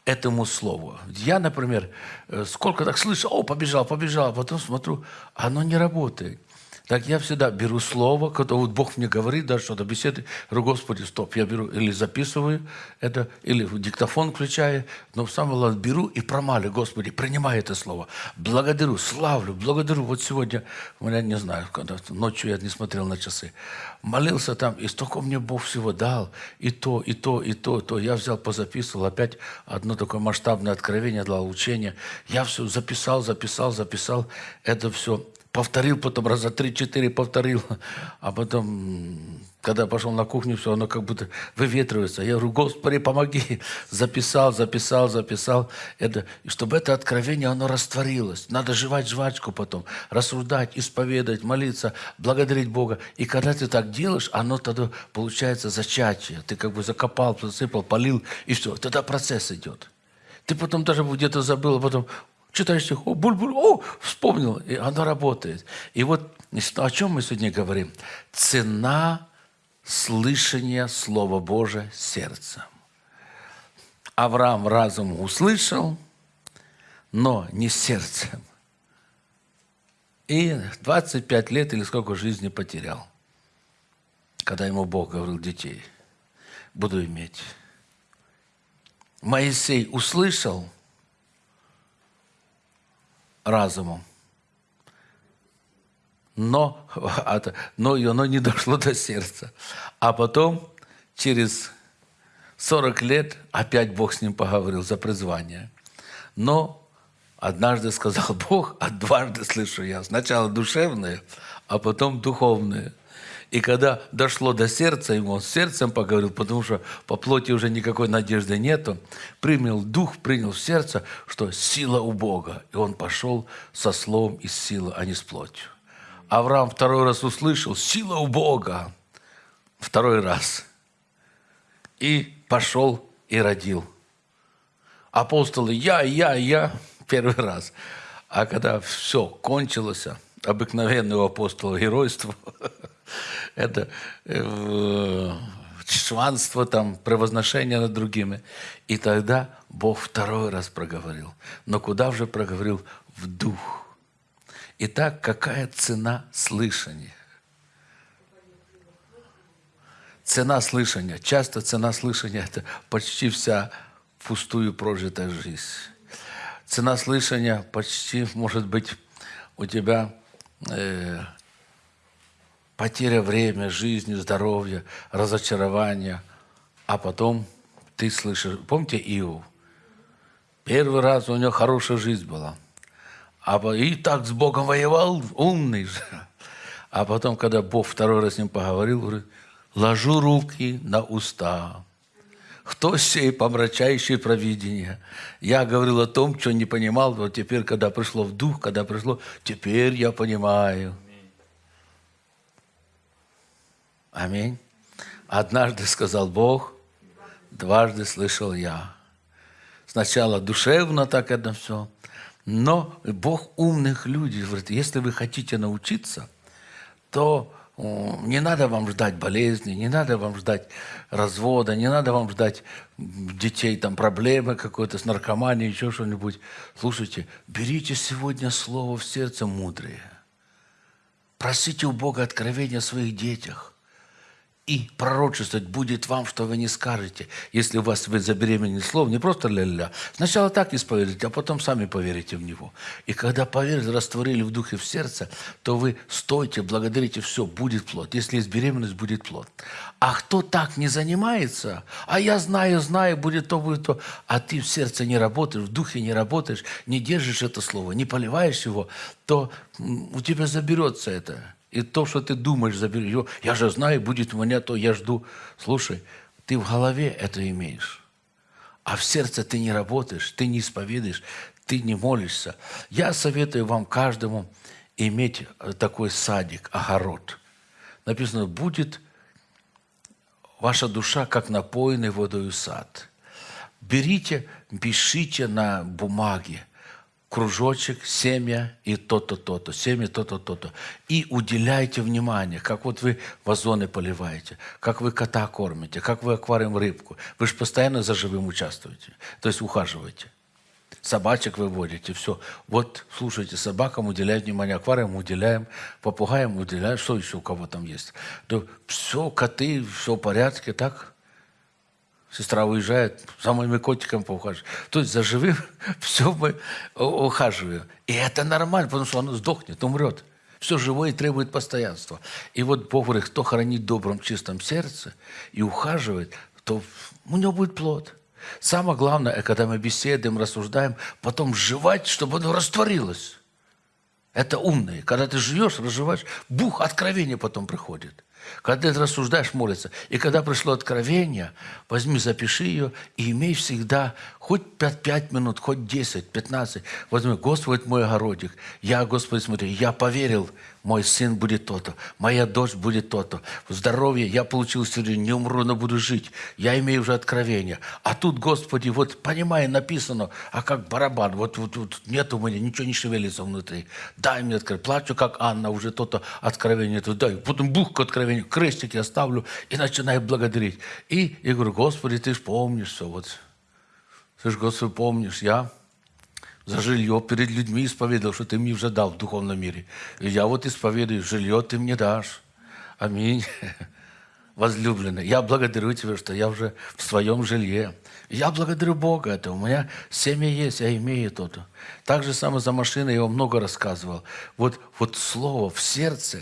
этому слову. Я, например, э, сколько так слышу, о, побежал, побежал, а потом смотрю, оно не работает. Так я всегда беру слово, когда вот Бог мне говорит, даже что-то беседы, говорю, Господи, стоп, я беру или записываю это, или в диктофон включаю, но самое главное, беру и промалю, Господи, принимай это слово. Благодарю, славлю, благодарю. Вот сегодня, у не знаю, когда ночью я не смотрел на часы, молился там, и столько мне Бог всего дал, и то, и то, и то, и то. Я взял, позаписывал, опять одно такое масштабное откровение дал, учение. Я все записал, записал, записал, это все повторил, потом раза три-четыре повторил, <laughs> а потом, когда пошел на кухню, все, оно как будто выветривается. Я говорю, Господи, помоги. <laughs> Записал, записал, записал. Это, и чтобы это откровение, оно растворилось. Надо жевать жвачку потом, рассуждать, исповедать, молиться, благодарить Бога. И когда ты так делаешь, оно тогда получается зачатие. Ты как бы закопал, засыпал, полил, и все. Тогда процесс идет. Ты потом даже где-то забыл, а потом читаешь стих, о, буль-буль, о, вспомнил, и оно работает. И вот о чем мы сегодня говорим? Цена слышания Слова Божия сердцем. Авраам разум услышал, но не сердцем. И 25 лет или сколько жизни потерял, когда ему Бог говорил детей, буду иметь. Моисей услышал разумом, но, но оно не дошло до сердца. А потом, через 40 лет, опять Бог с ним поговорил за призвание. Но однажды сказал <laughs> Бог, а дважды слышу я. Сначала душевное, а потом духовное. И когда дошло до сердца, ему он с сердцем поговорил, потому что по плоти уже никакой надежды нету, принял дух, принял в сердце, что сила у Бога. И он пошел со словом из силы, а не с плотью. Авраам второй раз услышал, сила у Бога. Второй раз. И пошел и родил. Апостолы, я, я, я, первый раз. А когда все кончилось, обыкновенное у апостола геройство, <laughs> это э, чванство, там, превозношение над другими. И тогда Бог второй раз проговорил. Но куда уже проговорил? В дух. Итак, какая цена слышания? Цена слышания. Часто цена слышания – это почти вся пустую прожитая жизнь. Цена слышания почти может быть у тебя э, потеря времени, жизни, здоровья, разочарования, а потом ты слышишь. Помните Иов? Первый раз у него хорошая жизнь была. А и так с Богом воевал, умный же. А потом, когда Бог второй раз с ним поговорил, говорит, ложу руки на уста. Кто сей помрачающий провидение? Я говорил о том, что не понимал, вот теперь, когда пришло в дух, когда пришло, теперь я понимаю. Аминь. Однажды сказал Бог, дважды слышал я. Сначала душевно так это все, но Бог умных людей говорит, если вы хотите научиться, то не надо вам ждать болезни, не надо вам ждать развода, не надо вам ждать детей, там проблемы какой-то с наркоманией, еще что-нибудь. Слушайте, берите сегодня слово в сердце мудрее. Просите у Бога откровения о своих детях и пророчествовать будет вам, что вы не скажете, если у вас вы забеременели словом, не просто ля-ля. Сначала так исповедуйте, а потом сами поверите в него. И когда поверили, растворили в духе, в сердце, то вы стойте, благодарите, все, будет плод. Если есть беременность, будет плод. А кто так не занимается, а я знаю, знаю, будет то, будет то, а ты в сердце не работаешь, в духе не работаешь, не держишь это слово, не поливаешь его, то у тебя заберется это. И то, что ты думаешь, забери его. Я же знаю, будет у меня то, я жду. Слушай, ты в голове это имеешь. А в сердце ты не работаешь, ты не исповедуешь, ты не молишься. Я советую вам каждому иметь такой садик, огород. Написано, будет ваша душа, как напоенный водою сад. Берите, пишите на бумаге кружочек, семя и то-то, то-то, семя, то-то, то-то. И уделяйте внимание, как вот вы вазоны поливаете, как вы кота кормите, как вы аквариум рыбку. Вы же постоянно за живым участвуете, то есть ухаживаете. Собачек выводите, все. Вот, слушайте, собакам уделяем внимание, аквариум уделяем, попугаям уделяем, что еще у кого там есть. То все, коты, все в порядке, так? Сестра уезжает, за моими котиками поухаживает. То есть за живым <laughs> все мы ухаживаем. И это нормально, потому что оно сдохнет, умрет. Все живое требует постоянства. И вот Бог говорит, кто хранит в добром, чистом сердце и ухаживает, то у него будет плод. Самое главное, когда мы беседуем, рассуждаем, потом жевать, чтобы оно растворилось. Это умные. Когда ты живешь, разживаешь, бух, откровение потом приходит. Когда ты рассуждаешь, молится. И когда пришло откровение, возьми, запиши ее и имей всегда хоть 5, 5 минут, хоть 10, 15. Возьми, Господь мой огородик. Я, Господи, смотри, я поверил, мой сын будет то-то, моя дочь будет то-то. Здоровье я получил сегодня, не умру, но буду жить. Я имею уже откровение. А тут, Господи, вот, понимая, написано, а как барабан, вот, вот, вот нет у меня, ничего не шевелится внутри. Дай мне откровение. Плачу, как Анна, уже то-то откровение. Дай. Потом бух к крестик я ставлю и начинаю благодарить. И я говорю, Господи, ты же помнишь все. Вот. Ты же, Господи, помнишь, я за жилье перед людьми исповедовал, что ты мне уже дал в духовном мире. И я вот исповедую, жилье ты мне дашь. Аминь. <laughs> возлюбленный, я благодарю Тебя, что я уже в своем жилье. Я благодарю Бога это. У меня семя есть, я имею то-то. Так же самое за машиной я вам много рассказывал. Вот, вот слово в сердце,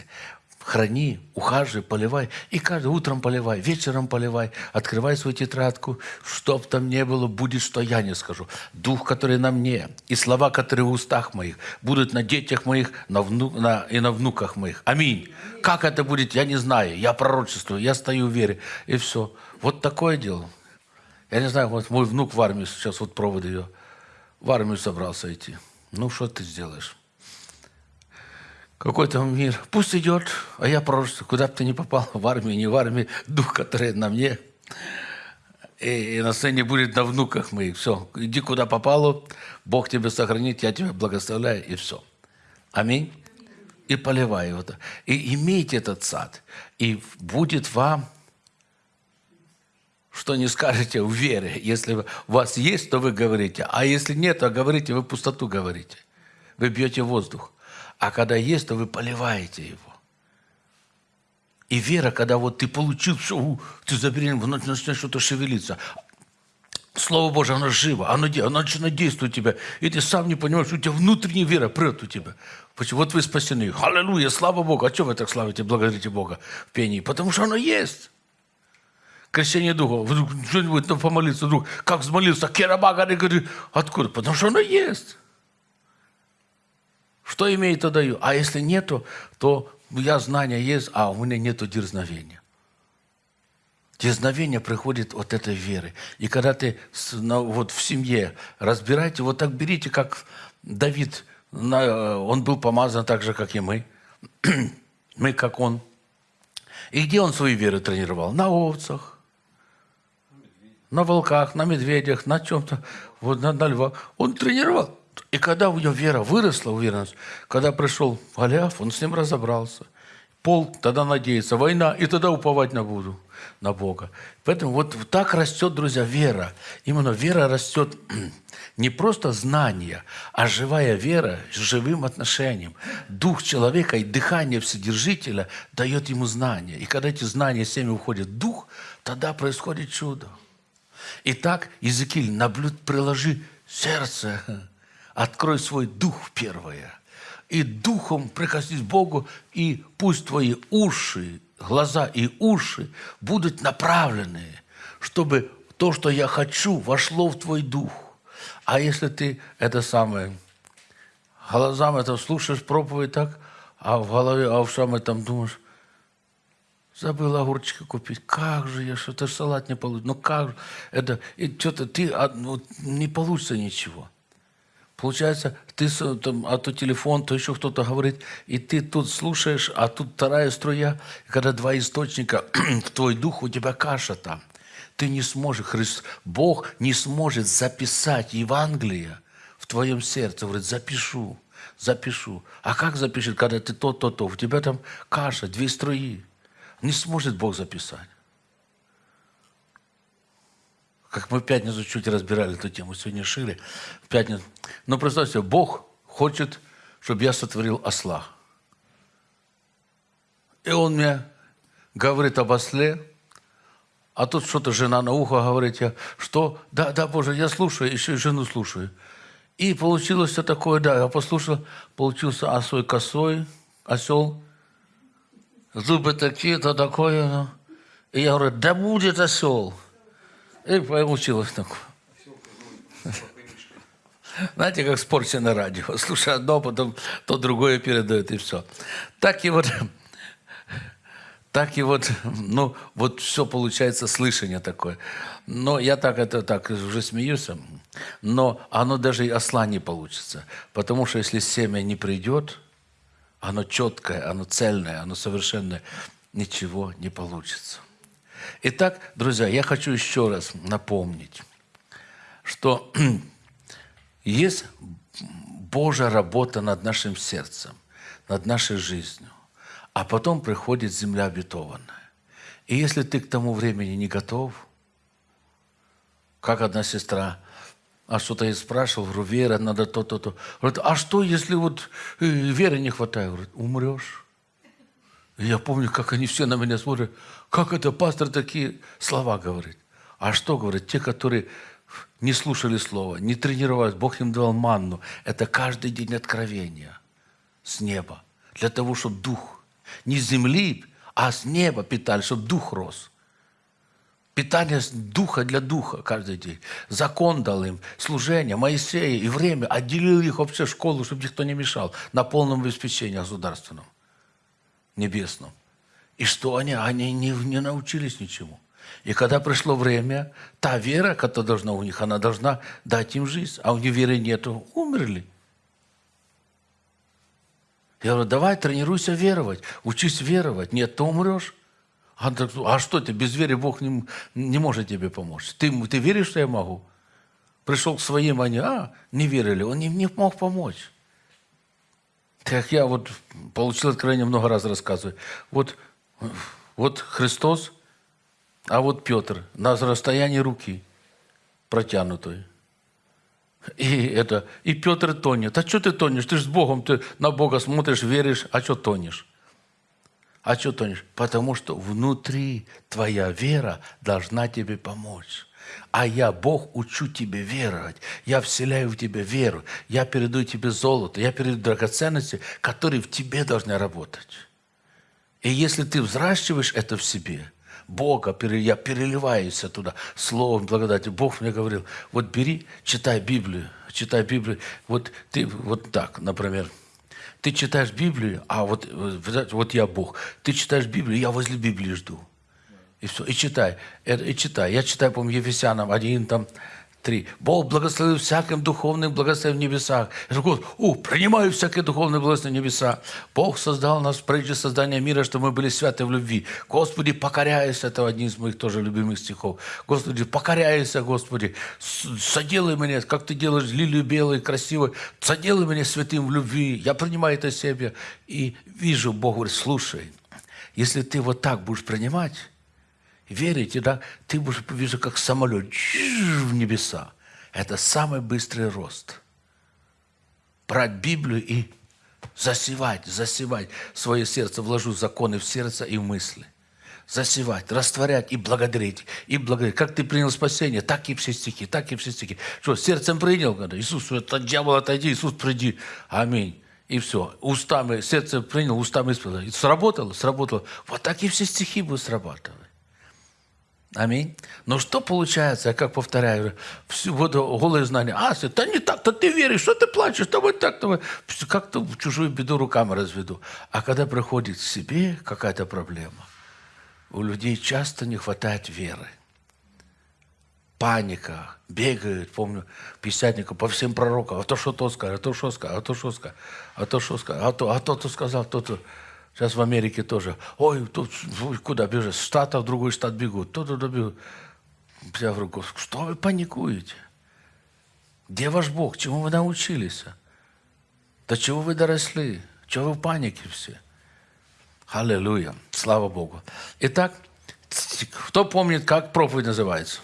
храни, ухаживай, поливай. И каждый утром поливай, вечером поливай. Открывай свою тетрадку. Чтоб там не было, будет, что я не скажу. Дух, который на мне, и слова, которые в устах моих, будут на детях моих на вну, на, и на внуках моих. Аминь. Как это будет, я не знаю. Я пророчествую, я стою в вере. И все. Вот такое дело. Я не знаю, вот мой внук в армию сейчас, вот провод ее, в армию собрался идти. Ну, что ты сделаешь? Какой там мир. Пусть идет, а я просто, куда бы ты ни попал, в армию, не в армии, дух, который на мне, и, и на сцене будет на внуках моих. Все, иди куда попало, Бог тебя сохранит, я тебя благословляю, и все. Аминь. И поливай его. И имейте этот сад, и будет вам что не скажете в вере. Если у вас есть, то вы говорите. А если нет, то говорите, вы пустоту говорите. Вы бьете воздух. А когда есть, то вы поливаете его. И вера, когда вот ты получил все, ты забеременел, начнет что-то шевелиться. Слово Божье, оно живо, оно, оно начинает действовать у тебя. И ты сам не понимаешь, у тебя внутренняя вера прет у тебя. Почему? Вот вы спасены. Аллилуйя, слава Богу. А что вы так славите, благодарите Бога в пении? Потому что оно есть крещение Духа. Вдруг что-нибудь помолиться, вдруг как взмолился, керабага, говорит, откуда? Потому что оно есть. Что имеет, то даю. А если нету, то я знания есть, а у меня нету дерзновения. Дерзновение приходит от этой веры. И когда ты вот в семье разбираете, вот так берите, как Давид, он был помазан так же, как и мы. <clears throat> Мы, как он. И где он свои веры тренировал? На овцах, на волках, на медведях, на чем-то, вот на, на львах. Он тренировал. И когда у него вера выросла, уверенность, когда пришел Голиаф, он с ним разобрался. Полк тогда надеется, война, и тогда уповать на буду, на Бога. Поэтому вот так растет, друзья, вера. Именно вера растет <clears throat> не просто знание, а живая вера с живым отношением. Дух человека и дыхание Вседержителя дает ему знания. И когда эти знания семя уходят в дух, тогда происходит чудо. Итак, Иезекииль, наблюд, приложи сердце, открой свой дух первое. И духом прикоснись Богу, и пусть твои уши, глаза и уши будут направлены, чтобы то, что я хочу, вошло в твой дух. А если ты это самое, глазам это слушаешь проповедь так, а в голове, а в самой там думаешь, Забыл огурчика купить. Как же я, что-то салат не получится. Ну как же? Это, и что-то ты, а, ну, не получится ничего. Получается, ты там, а то телефон, то еще кто-то говорит, и ты тут слушаешь, а тут вторая струя. И когда два источника, <clears throat> в твой дух, у тебя каша там. Ты не сможешь, Христ, Бог не сможет записать Евангелие в твоем сердце. Говорит, запишу, запишу. А как запишет, когда ты то, то, то? У тебя там каша, две струи. Не сможет Бог записать. Как мы в пятницу чуть разбирали эту тему, сегодня шире. В пятницу. Но представьте, Бог хочет, чтобы я сотворил осла. И он мне говорит об осле, а тут что-то жена на ухо говорит, я, что? Да, да, Боже, я слушаю, еще и жену слушаю. И получилось все такое, да, я послушал, получился осой косой, осел, зубы такие-то, такое. Ну. И я говорю, да будет осел. И получилось такое. Знаете, как в на радио. Слушай одно, потом то другое передает, и все. Так и вот, так и вот, ну, вот все получается слышание такое. Но я так это так уже смеюсь, но оно даже и осла не получится. Потому что если семя не придет, оно четкое, оно цельное, оно совершенное, ничего не получится. Итак, друзья, я хочу еще раз напомнить, что <clears throat> есть Божья работа над нашим сердцем, над нашей жизнью, а потом приходит земля обетованная. И если ты к тому времени не готов, как одна сестра а что-то я спрашивал, говорю, вера, надо то-то-то. Говорит, а что, если вот э, веры не хватает? Говорит, умрешь. Я помню, как они все на меня смотрят, как это пастор такие слова говорит. А что говорит? Те, которые не слушали слова, не тренировались, Бог им давал манну. Это каждый день откровения с неба. Для того, чтобы дух не с земли, а с неба питали, чтобы дух рос. Питание духа для духа каждый день. Закон дал им, служение, Моисея и время. Отделил их вообще в школу, чтобы никто не мешал. На полном обеспечении государственном, небесном. И что они? Они не, не научились ничему. И когда пришло время, та вера, которая должна у них, она должна дать им жизнь. А у них веры нету, умерли. Я говорю, давай тренируйся веровать, учись веровать. Нет, ты умрешь. А, а что ты, без веры Бог не, не может тебе помочь. Ты, ты веришь, что я могу? Пришел к своим, они, а, не верили. Он им не мог помочь. Как я вот получил откровение, много раз рассказываю. Вот, вот Христос, а вот Петр на расстоянии руки протянутой. И это, и Петр тонет. А что ты тонешь? Ты же с Богом, ты на Бога смотришь, веришь, а что тонешь? А что тонешь? Потому что внутри твоя вера должна тебе помочь. А я, Бог, учу тебе веровать. Я вселяю в тебя веру. Я передаю тебе золото. Я передаю драгоценности, которые в тебе должны работать. И если ты взращиваешь это в себе, Бога, я переливаюсь туда словом благодати. Бог мне говорил, вот бери, читай Библию, читай Библию. Вот ты вот так, например, ты читаешь Библию, а вот, вот я Бог. Ты читаешь Библию, я возле Библии жду. И все, и читай, и читай. Я читаю, по-моему, Ефесянам 1, там, 3. Бог благословил всяким духовным благословением в небесах. Я говорю, о, принимаю всякие духовные благословения в небеса. Бог создал нас прежде создания мира, чтобы мы были святы в любви. Господи, покоряйся, это один из моих тоже любимых стихов. Господи, покоряйся, Господи, соделай меня, как ты делаешь лилию белую, красивую, соделай меня святым в любви. Я принимаю это себе и вижу, Бог говорит, слушай, если ты вот так будешь принимать, верите, да, ты будешь, вижу, как самолет в небеса. Это самый быстрый рост. Брать Библию и засевать, засевать свое сердце, вложу законы в сердце и в мысли. Засевать, растворять и благодарить, и благодарить. Как ты принял спасение, так и все стихи, так и все стихи. Что, сердцем принял, когда Иисус, это дьявол, отойди, Иисус, приди. Аминь. И все. Устами, сердце принял, устами исполнил. Сработало, сработало. Вот так и все стихи будут срабатывать. Аминь. Но что получается, я как повторяю, всю вот голые знания. А, да не так-то ты веришь, что ты плачешь, то вот так-то. Как-то в чужую беду руками разведу. А когда приходит к себе какая-то проблема, у людей часто не хватает веры. Паника, бегают, помню, писятника по всем пророкам. А то что то скажет, а то что скажет, а то что скажет, а то что скажет, а то, а то, то сказал, то, то. Сейчас в Америке тоже. Ой, тут куда бежать? С штата в другой штат бегут. То туда бегут. Я говорю, что вы паникуете? Где ваш Бог? Чему вы научились? До чего вы доросли? Чего вы в панике все? Аллилуйя. Слава Богу. Итак, кто помнит, как проповедь называется?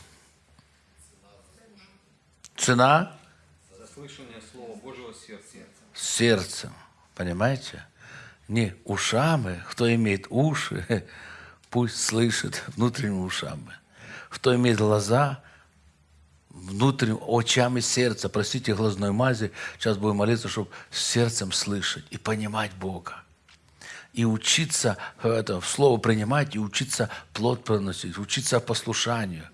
Цена? Заслышание Слова Божьего сердца. Сердцем. Понимаете? Не ушами, кто имеет уши, <laughs> пусть слышит внутренними ушами. Кто имеет глаза, внутренним очами сердца, простите, глазной мази, сейчас будем молиться, чтобы сердцем слышать и понимать Бога. И учиться это, в слово принимать, и учиться плод проносить, учиться послушанию.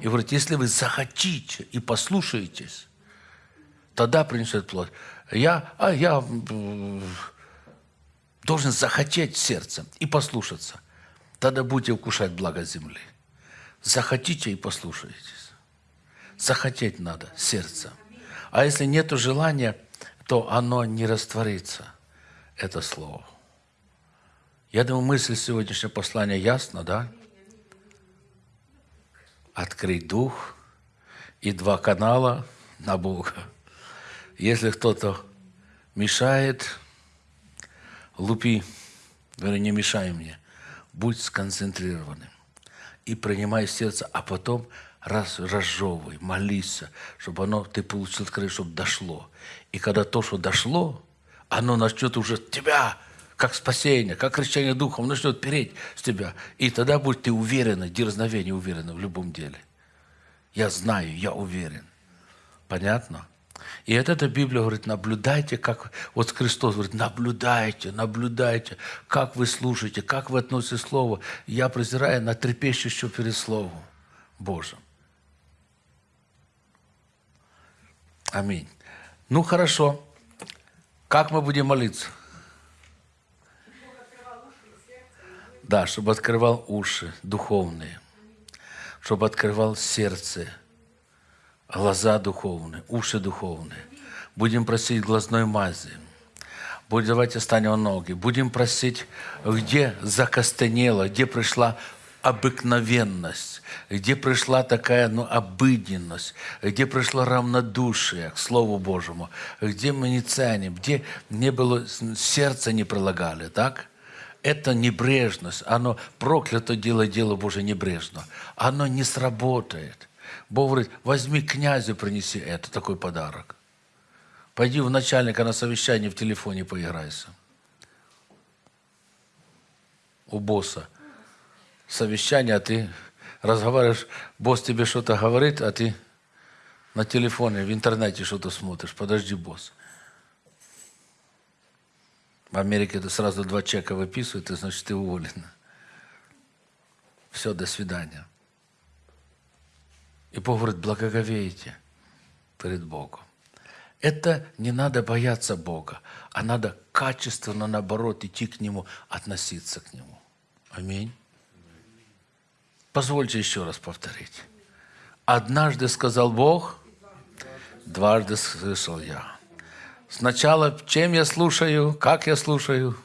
И говорит, если вы захотите и послушаетесь, тогда принесет плод. Я, а я должен захотеть сердцем и послушаться. Тогда будете вкушать благо земли. Захотите и послушайтесь. Захотеть надо сердцем. А если нет желания, то оно не растворится, это слово. Я думаю, мысль сегодняшнего послания ясна, да? Открыть дух и два канала на Бога. Если кто-то мешает, лупи, говорю, не мешай мне, будь сконцентрированным и принимай сердце, а потом раз, разжевывай, молись, чтобы оно, ты получил открытие, чтобы дошло. И когда то, что дошло, оно начнет уже тебя как спасение, как крещение духом, начнет переть с тебя. И тогда будешь ты уверенно, дерзновение уверенно в любом деле. Я знаю, я уверен. Понятно? И от этой Библия говорит, наблюдайте, как... Вот Христос говорит, наблюдайте, наблюдайте, как вы слушаете, как вы относитесь к Слову. Я презираю на трепещущую перед Словом Божьим. Аминь. Ну, хорошо. Как мы будем молиться? Да, чтобы открывал уши духовные, чтобы открывал сердце, глаза духовные, уши духовные. Будем просить глазной мази. Будем, давайте станем ноги. Будем просить, где закостенело, где пришла обыкновенность, где пришла такая ну, обыденность, где пришло равнодушие к Слову Божьему, где мы не ценим, где не было, сердце не прилагали, так? Это небрежность, оно проклято дело, дело Божие небрежно. Оно не сработает. Бог говорит, возьми князю, принеси это, такой подарок. Пойди в начальника на совещание в телефоне поиграйся. У босса совещание, а ты разговариваешь, босс тебе что-то говорит, а ты на телефоне, в интернете что-то смотришь. Подожди, босс. В Америке это сразу два чека выписывают, и значит ты уволен. Все, до свидания. И Бог говорит, благоговейте перед Богом. Это не надо бояться Бога, а надо качественно, наоборот, идти к Нему, относиться к Нему. Аминь. Позвольте еще раз повторить. Однажды сказал Бог, дважды слышал я. Сначала, чем я слушаю, как я слушаю?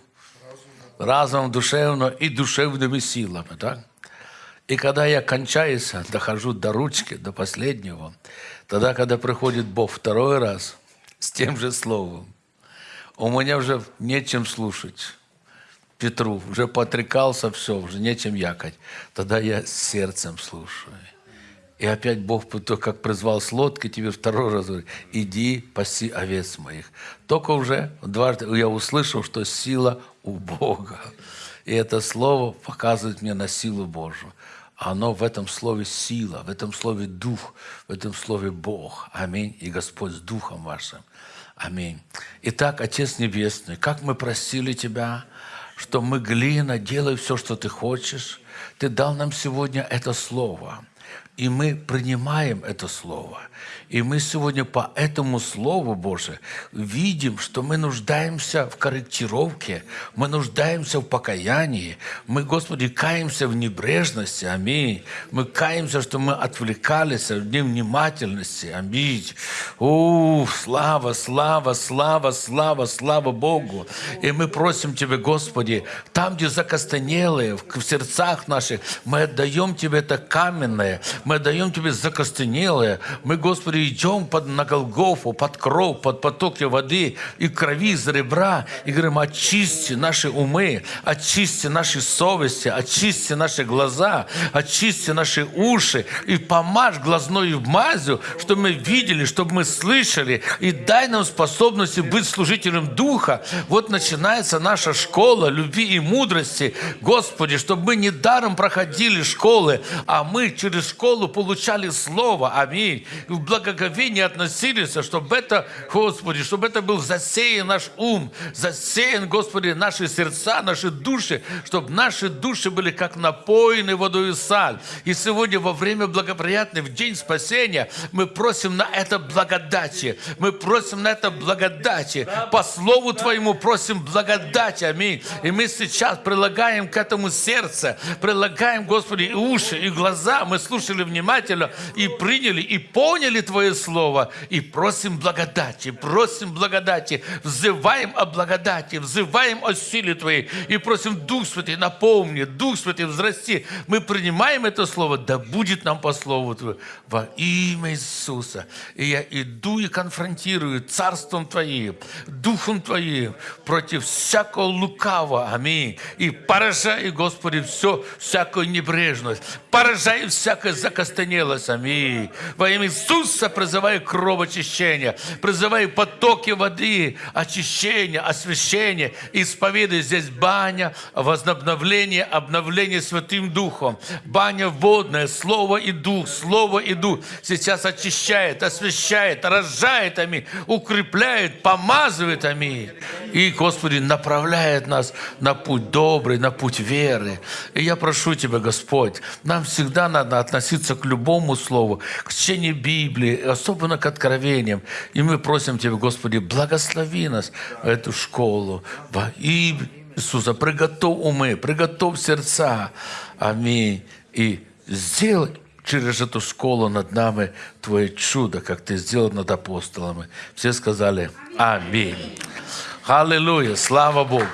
Разумом, душевно и душевными силами. Так? И когда я кончаюсь, дохожу до ручки, до последнего, тогда, когда приходит Бог второй раз с тем же словом, у меня уже нечем слушать. Петру, уже потрекался, все, уже нечем якать. Тогда я сердцем слушаю. И опять Бог, как призвал с лодки, тебе второй раз говорит, иди паси овец моих. Только уже дважды я услышал, что сила у Бога. И это слово показывает мне на силу Божию. Оно в этом слове сила, в этом слове дух, в этом слове Бог. Аминь. И Господь с духом вашим. Аминь. Итак, Отец Небесный, как мы просили Тебя, что мы глина, делай все, что Ты хочешь. Ты дал нам сегодня это слово. И мы принимаем это слово. И мы сегодня по этому Слову Божию видим, что мы нуждаемся в корректировке, мы нуждаемся в покаянии, мы, Господи, каемся в небрежности, аминь. Мы каемся, что мы отвлекались в невнимательности, аминь. О, слава, слава, слава, слава, слава Богу. И мы просим Тебя, Господи, там, где закостенелые, в сердцах наших, мы отдаем Тебе это каменное, мы отдаем Тебе закостенелое, мы, Господи, идем под, на Голгофу, под кров, под потоки воды и крови из ребра, и говорим, очисти наши умы, очисти наши совести, очисти наши глаза, очисти наши уши, и помажь глазной мазью, чтобы мы видели, чтобы мы слышали, и дай нам способности быть служителем Духа. Вот начинается наша школа любви и мудрости. Господи, чтобы мы не даром проходили школы, а мы через школу получали Слово. Аминь. В благоговении относились, чтобы это, Господи, чтобы это был засеян наш ум, засеян, Господи, наши сердца, наши души, чтобы наши души были как напоены водой и саль. И сегодня во время благоприятной, в день спасения, мы просим на это благодати. Мы просим на это благодати. По Слову Твоему просим благодати. Аминь. И мы сейчас прилагаем к этому сердце, прилагаем, Господи, и уши, и глаза. Мы слушали внимательно и приняли, и поняли Твое Слово. И просим благодати, просим благодати, взываем о благодати, взываем о силе Твоей. И просим Дух Святый, напомни, Дух Святый, взрасти. Мы принимаем это Слово, да будет нам по Слову Твоему во имя Иисуса. И я иду и конфронтирую Царством Твоим, Духом Твоим против всякого лукавого. Аминь. И поражай, Господи, все, всякую небрежность. Поражай всякое закостенелость. Аминь. Во имя Иисуса призываю кровоочищения, призываю потоки воды, очищения, освящения. Исповедуй здесь баня, возобновление, обновление Святым Духом. Баня водная, Слово и Дух, Слово и Дух. Сейчас очищает, освящает, рожает, аминь, укрепляет, помазывает, аминь. И, Господи, направляет нас на путь добрый, на путь веры. И я прошу Тебя, Господь, нам всегда надо относиться к любому слову, к чтению Библии, особенно к откровениям. И мы просим Тебя, Господи, благослови нас эту школу во имя Иисуса. Приготовь умы, приготовь сердца. Аминь. И сделай через эту школу над нами Твое чудо, как Ты сделал над апостолами. Все сказали Аминь. Аллилуйя. Слава Богу.